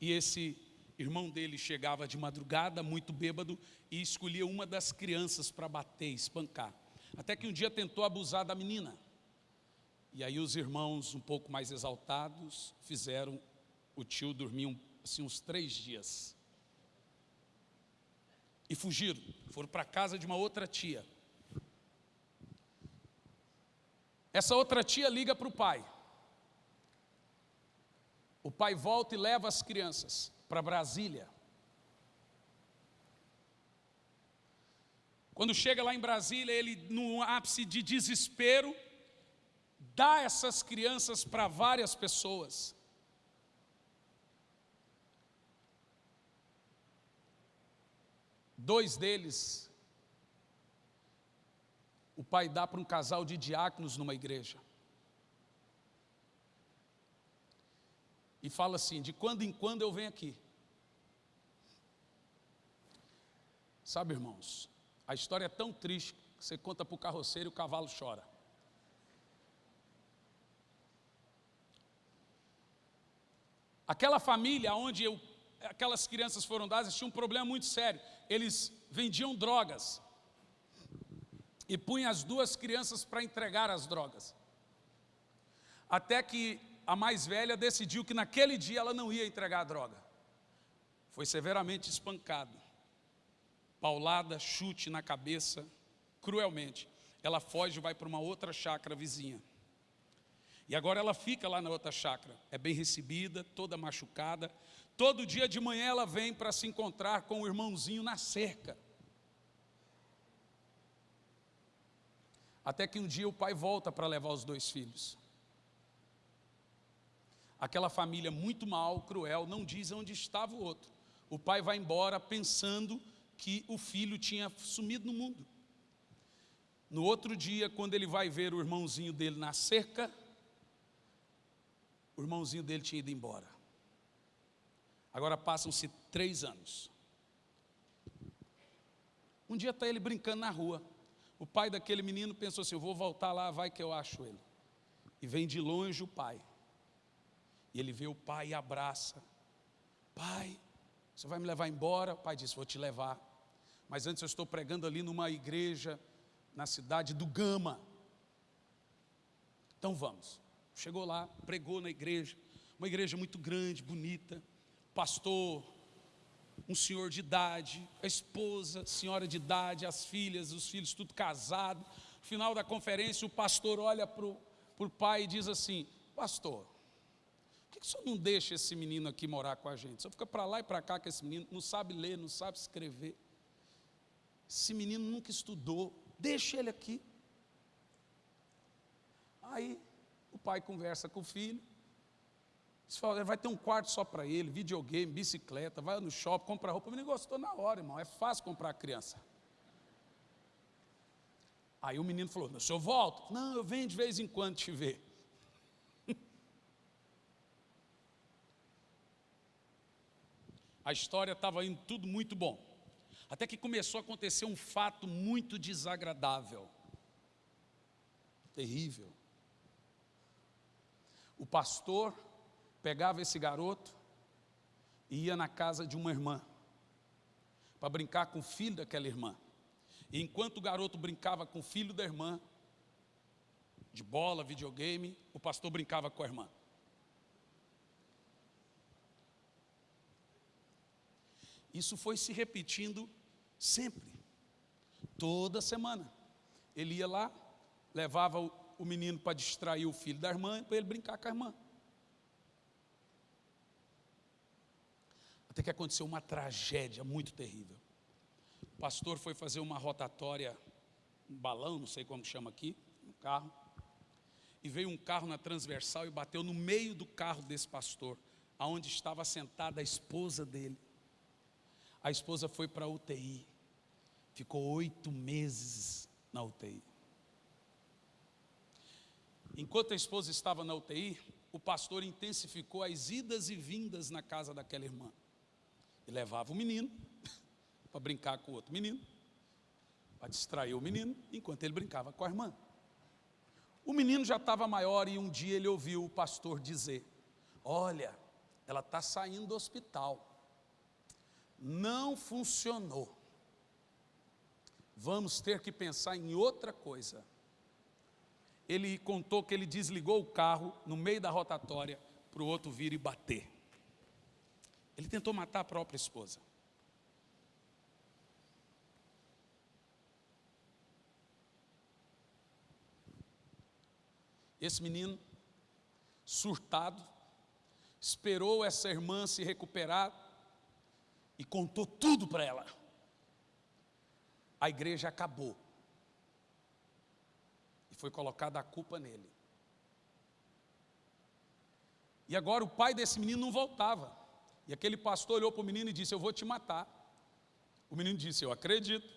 e esse irmão dele chegava de madrugada, muito bêbado, e escolhia uma das crianças para bater, espancar. Até que um dia tentou abusar da menina. E aí os irmãos, um pouco mais exaltados, fizeram o tio dormir assim, uns três dias. E fugiram, foram para a casa de uma outra tia. Essa outra tia liga para o pai. O pai volta e leva as crianças para Brasília. Quando chega lá em Brasília, ele, no ápice de desespero, dá essas crianças para várias pessoas. Dois deles o pai dá para um casal de diáconos numa igreja. E fala assim: de quando em quando eu venho aqui. Sabe, irmãos, a história é tão triste que você conta para o carroceiro e o cavalo chora. Aquela família onde eu, aquelas crianças foram dadas tinha um problema muito sério. Eles vendiam drogas e punha as duas crianças para entregar as drogas. Até que a mais velha decidiu que naquele dia ela não ia entregar a droga. Foi severamente espancada, paulada, chute na cabeça, cruelmente. Ela foge e vai para uma outra chácara vizinha. E agora ela fica lá na outra chácara, é bem recebida, toda machucada. Todo dia de manhã ela vem para se encontrar com o irmãozinho na cerca. Até que um dia o pai volta para levar os dois filhos. Aquela família muito mal, cruel, não diz onde estava o outro. O pai vai embora pensando que o filho tinha sumido no mundo. No outro dia, quando ele vai ver o irmãozinho dele na cerca, o irmãozinho dele tinha ido embora. Agora passam-se três anos. Um dia está ele brincando na rua. O pai daquele menino pensou assim: eu vou voltar lá, vai que eu acho ele. E vem de longe o pai. E ele vê o pai e abraça. Pai, você vai me levar embora? O pai disse: Vou te levar. Mas antes eu estou pregando ali numa igreja na cidade do Gama. Então vamos. Chegou lá, pregou na igreja, uma igreja muito grande, bonita. Pastor um senhor de idade, a esposa, senhora de idade, as filhas, os filhos, tudo casado. No final da conferência, o pastor olha para o pai e diz assim: Pastor, por que, que o senhor não deixa esse menino aqui morar com a gente? Só fica para lá e para cá com esse menino, não sabe ler, não sabe escrever. Esse menino nunca estudou, deixa ele aqui. Aí o pai conversa com o filho, vai ter um quarto só para ele, videogame, bicicleta, vai no shopping, compra roupa. O menino gostou na hora, irmão. É fácil comprar a criança. Aí o menino falou: se eu volto? Não, eu venho de vez em quando te ver. *laughs* A história estava indo tudo muito bom. Até que começou a acontecer um fato muito desagradável. Terrível. O pastor pegava esse garoto e ia na casa de uma irmã para brincar com o filho daquela irmã. E enquanto o garoto brincava com o filho da irmã, de bola, videogame, o pastor brincava com a irmã. Isso foi se repetindo sempre, toda semana. Ele ia lá, levava o menino para distrair o filho da irmã, para ele brincar com a irmã. Até que aconteceu uma tragédia muito terrível. O pastor foi fazer uma rotatória, um balão, não sei como chama aqui, um carro. E veio um carro na transversal e bateu no meio do carro desse pastor, aonde estava sentada a esposa dele. A esposa foi para a UTI, ficou oito meses na UTI. Enquanto a esposa estava na UTI, o pastor intensificou as idas e vindas na casa daquela irmã. E levava o menino *laughs* para brincar com o outro menino, para distrair o menino, enquanto ele brincava com a irmã. O menino já estava maior e um dia ele ouviu o pastor dizer: Olha, ela está saindo do hospital não funcionou. Vamos ter que pensar em outra coisa. Ele contou que ele desligou o carro no meio da rotatória para o outro vir e bater. Ele tentou matar a própria esposa. Esse menino, surtado, esperou essa irmã se recuperar e contou tudo para ela. A igreja acabou. E foi colocada a culpa nele. E agora o pai desse menino não voltava. E aquele pastor olhou para o menino e disse: Eu vou te matar. O menino disse: Eu acredito.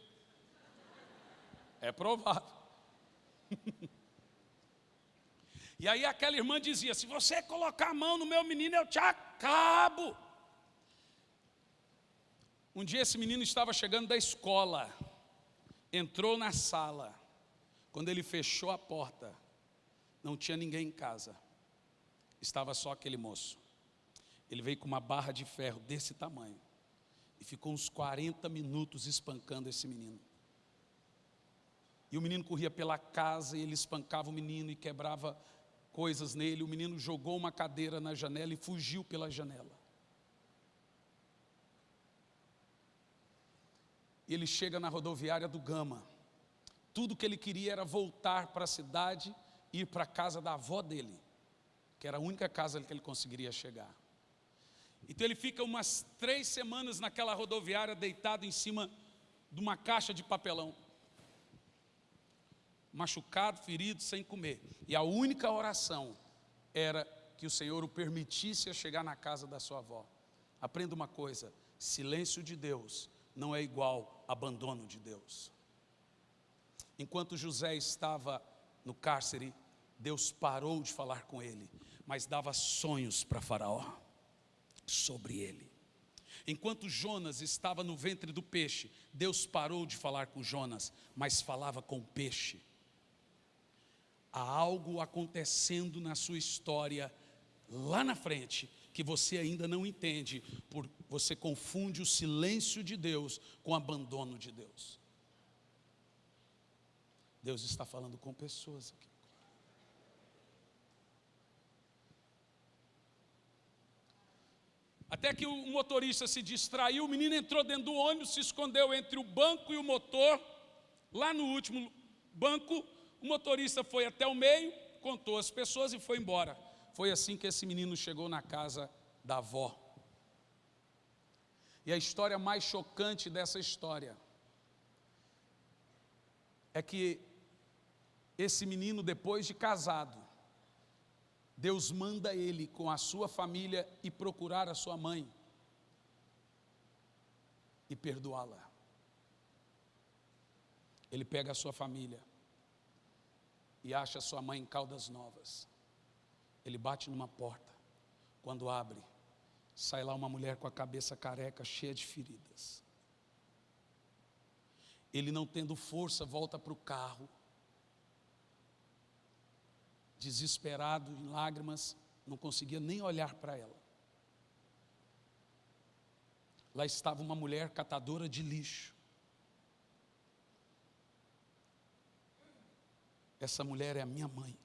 É provável. *laughs* e aí aquela irmã dizia: Se você colocar a mão no meu menino, eu te acabo. Um dia esse menino estava chegando da escola, entrou na sala, quando ele fechou a porta, não tinha ninguém em casa, estava só aquele moço. Ele veio com uma barra de ferro desse tamanho e ficou uns 40 minutos espancando esse menino. E o menino corria pela casa e ele espancava o menino e quebrava coisas nele. O menino jogou uma cadeira na janela e fugiu pela janela. E ele chega na rodoviária do Gama. Tudo que ele queria era voltar para a cidade ir para a casa da avó dele, que era a única casa que ele conseguiria chegar. Então ele fica umas três semanas naquela rodoviária, deitado em cima de uma caixa de papelão. Machucado, ferido, sem comer. E a única oração era que o Senhor o permitisse chegar na casa da sua avó. Aprenda uma coisa: silêncio de Deus não é igual abandono de Deus. Enquanto José estava no cárcere, Deus parou de falar com ele, mas dava sonhos para Faraó sobre ele. Enquanto Jonas estava no ventre do peixe, Deus parou de falar com Jonas, mas falava com o peixe. Há algo acontecendo na sua história lá na frente que você ainda não entende, por você confunde o silêncio de Deus com o abandono de Deus. Deus está falando com pessoas aqui. Até que o motorista se distraiu, o menino entrou dentro do ônibus, se escondeu entre o banco e o motor. Lá no último banco, o motorista foi até o meio, contou as pessoas e foi embora. Foi assim que esse menino chegou na casa da avó. E a história mais chocante dessa história é que esse menino, depois de casado, Deus manda ele com a sua família e procurar a sua mãe e perdoá-la. Ele pega a sua família e acha a sua mãe em Caldas Novas. Ele bate numa porta. Quando abre, Sai lá uma mulher com a cabeça careca, cheia de feridas. Ele, não tendo força, volta para o carro, desesperado, em lágrimas, não conseguia nem olhar para ela. Lá estava uma mulher catadora de lixo. Essa mulher é a minha mãe.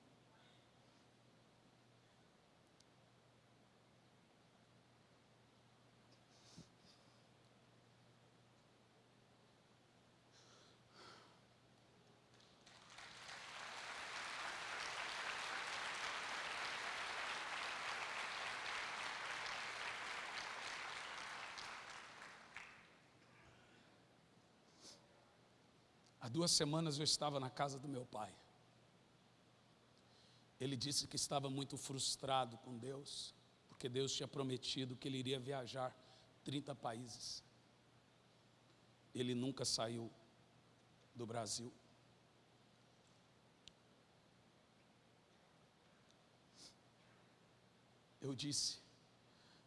Duas semanas eu estava na casa do meu pai. Ele disse que estava muito frustrado com Deus, porque Deus tinha prometido que ele iria viajar 30 países. Ele nunca saiu do Brasil. Eu disse: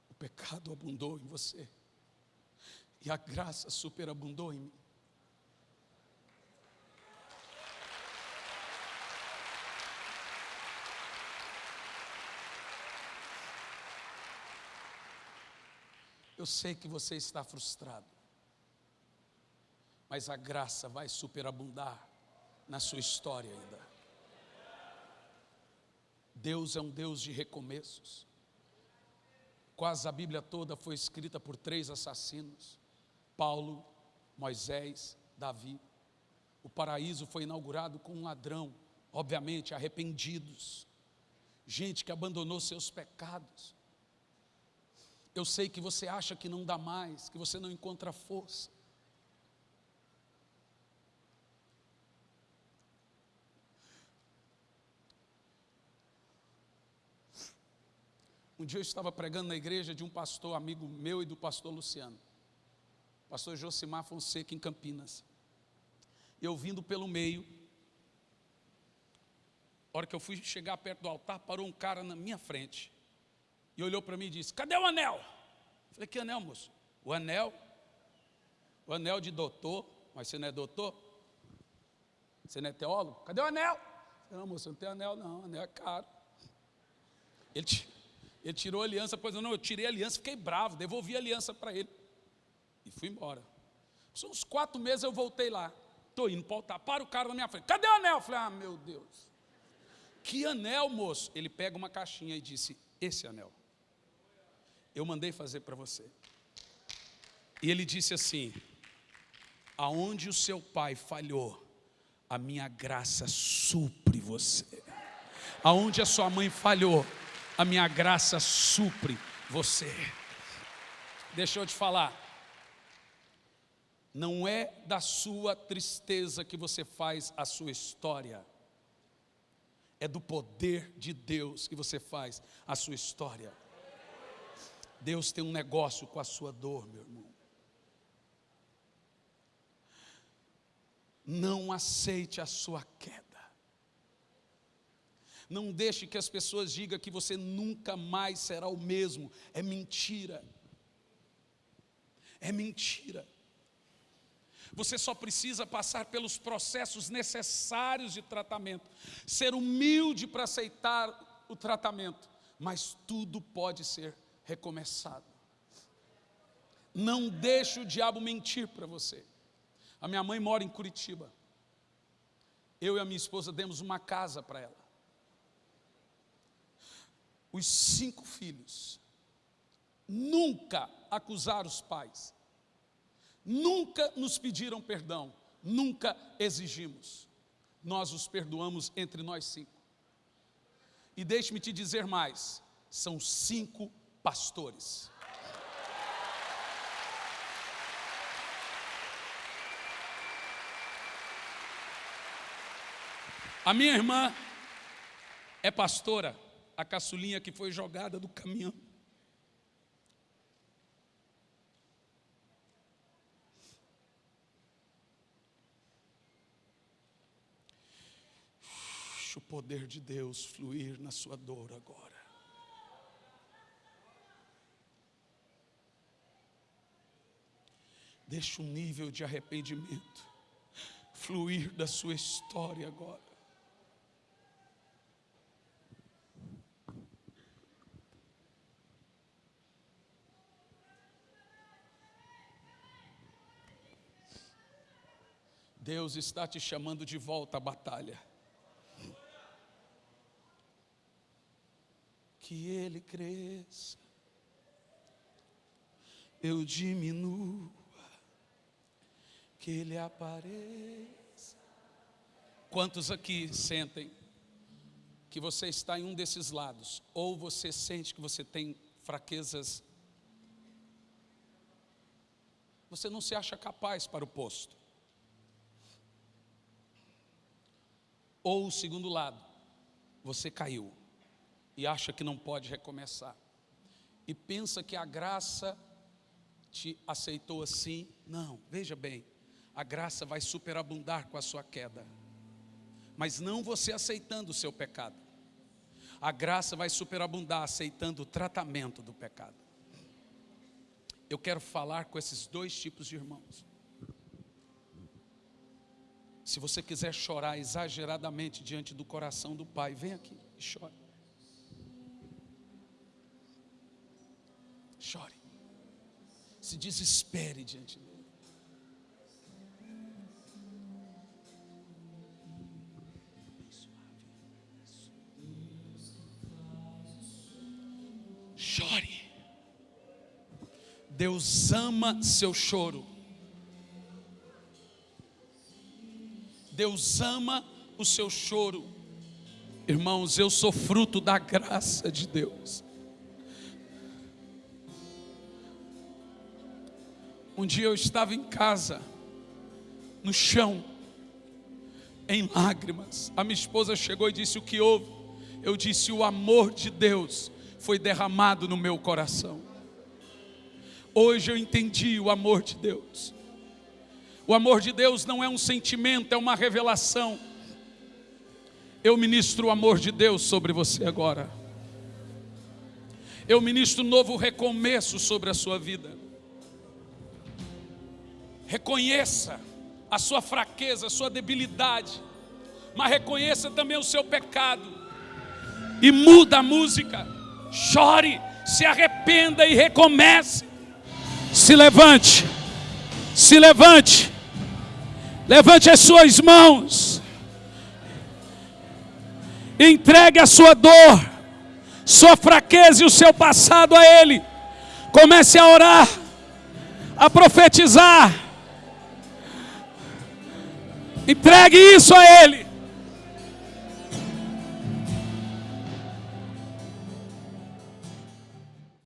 o pecado abundou em você, e a graça superabundou em mim. Eu sei que você está frustrado, mas a graça vai superabundar na sua história ainda. Deus é um Deus de recomeços. Quase a Bíblia toda foi escrita por três assassinos: Paulo, Moisés, Davi. O paraíso foi inaugurado com um ladrão, obviamente arrependidos, gente que abandonou seus pecados, eu sei que você acha que não dá mais, que você não encontra força. Um dia eu estava pregando na igreja de um pastor amigo meu e do pastor Luciano, pastor Josimar Fonseca, em Campinas. Eu vindo pelo meio, a hora que eu fui chegar perto do altar, parou um cara na minha frente e olhou para mim e disse: Cadê o anel? Eu falei: Que anel, moço? O anel? O anel de doutor, mas você não é doutor? Você não é teólogo? Cadê o anel? Falei, não, moço, não tem anel, não, o anel é caro. Ele, ele tirou a aliança, pois não, eu tirei a aliança, fiquei bravo, devolvi a aliança para ele. E fui embora. São uns quatro meses eu voltei lá. Estou indo para o altar, para o cara na minha frente. Cadê o anel? Eu falei, ah, meu Deus. Que anel, moço? Ele pega uma caixinha e disse, esse anel eu mandei fazer para você. E ele disse assim: aonde o seu pai falhou, a minha graça supre você. Aonde a sua mãe falhou, a minha graça supre você. Deixa eu te falar. Não é da sua tristeza que você faz a sua história. É do poder de Deus que você faz a sua história. Deus tem um negócio com a sua dor, meu irmão. Não aceite a sua queda. Não deixe que as pessoas digam que você nunca mais será o mesmo. É mentira. É mentira. Você só precisa passar pelos processos necessários de tratamento, ser humilde para aceitar o tratamento, mas tudo pode ser recomeçado. Não deixe o diabo mentir para você. A minha mãe mora em Curitiba. Eu e a minha esposa demos uma casa para ela. Os cinco filhos nunca acusaram os pais, nunca nos pediram perdão, nunca exigimos. Nós os perdoamos entre nós cinco. E deixe-me te dizer mais: são cinco pastores. A minha irmã é pastora, a caçulinha que foi jogada do caminhão. O poder de Deus fluir na sua dor agora. Deixa um nível de arrependimento fluir da sua história agora. Deus está te chamando de volta à batalha. Que Ele cresça, eu diminua, que Ele apareça. Quantos aqui sentem que você está em um desses lados, ou você sente que você tem fraquezas, você não se acha capaz para o posto. Ou o segundo lado, você caiu e acha que não pode recomeçar. E pensa que a graça te aceitou assim. Não, veja bem, a graça vai superabundar com a sua queda. Mas não você aceitando o seu pecado. A graça vai superabundar aceitando o tratamento do pecado. Eu quero falar com esses dois tipos de irmãos. Se você quiser chorar exageradamente diante do coração do Pai, vem aqui e chore. Chore. Se desespere diante dele. Deus ama seu choro. Deus ama o seu choro. Irmãos, eu sou fruto da graça de Deus. Um dia eu estava em casa, no chão, em lágrimas. A minha esposa chegou e disse: O que houve? Eu disse: O amor de Deus foi derramado no meu coração. Hoje eu entendi o amor de Deus. O amor de Deus não é um sentimento, é uma revelação. Eu ministro o amor de Deus sobre você agora. Eu ministro um novo recomeço sobre a sua vida. Reconheça a sua fraqueza, a sua debilidade, mas reconheça também o seu pecado. E muda a música. Chore, se arrependa e recomece. Se levante. Se levante. Levante as suas mãos. Entregue a sua dor, sua fraqueza e o seu passado a Ele. Comece a orar, a profetizar. Entregue isso a Ele.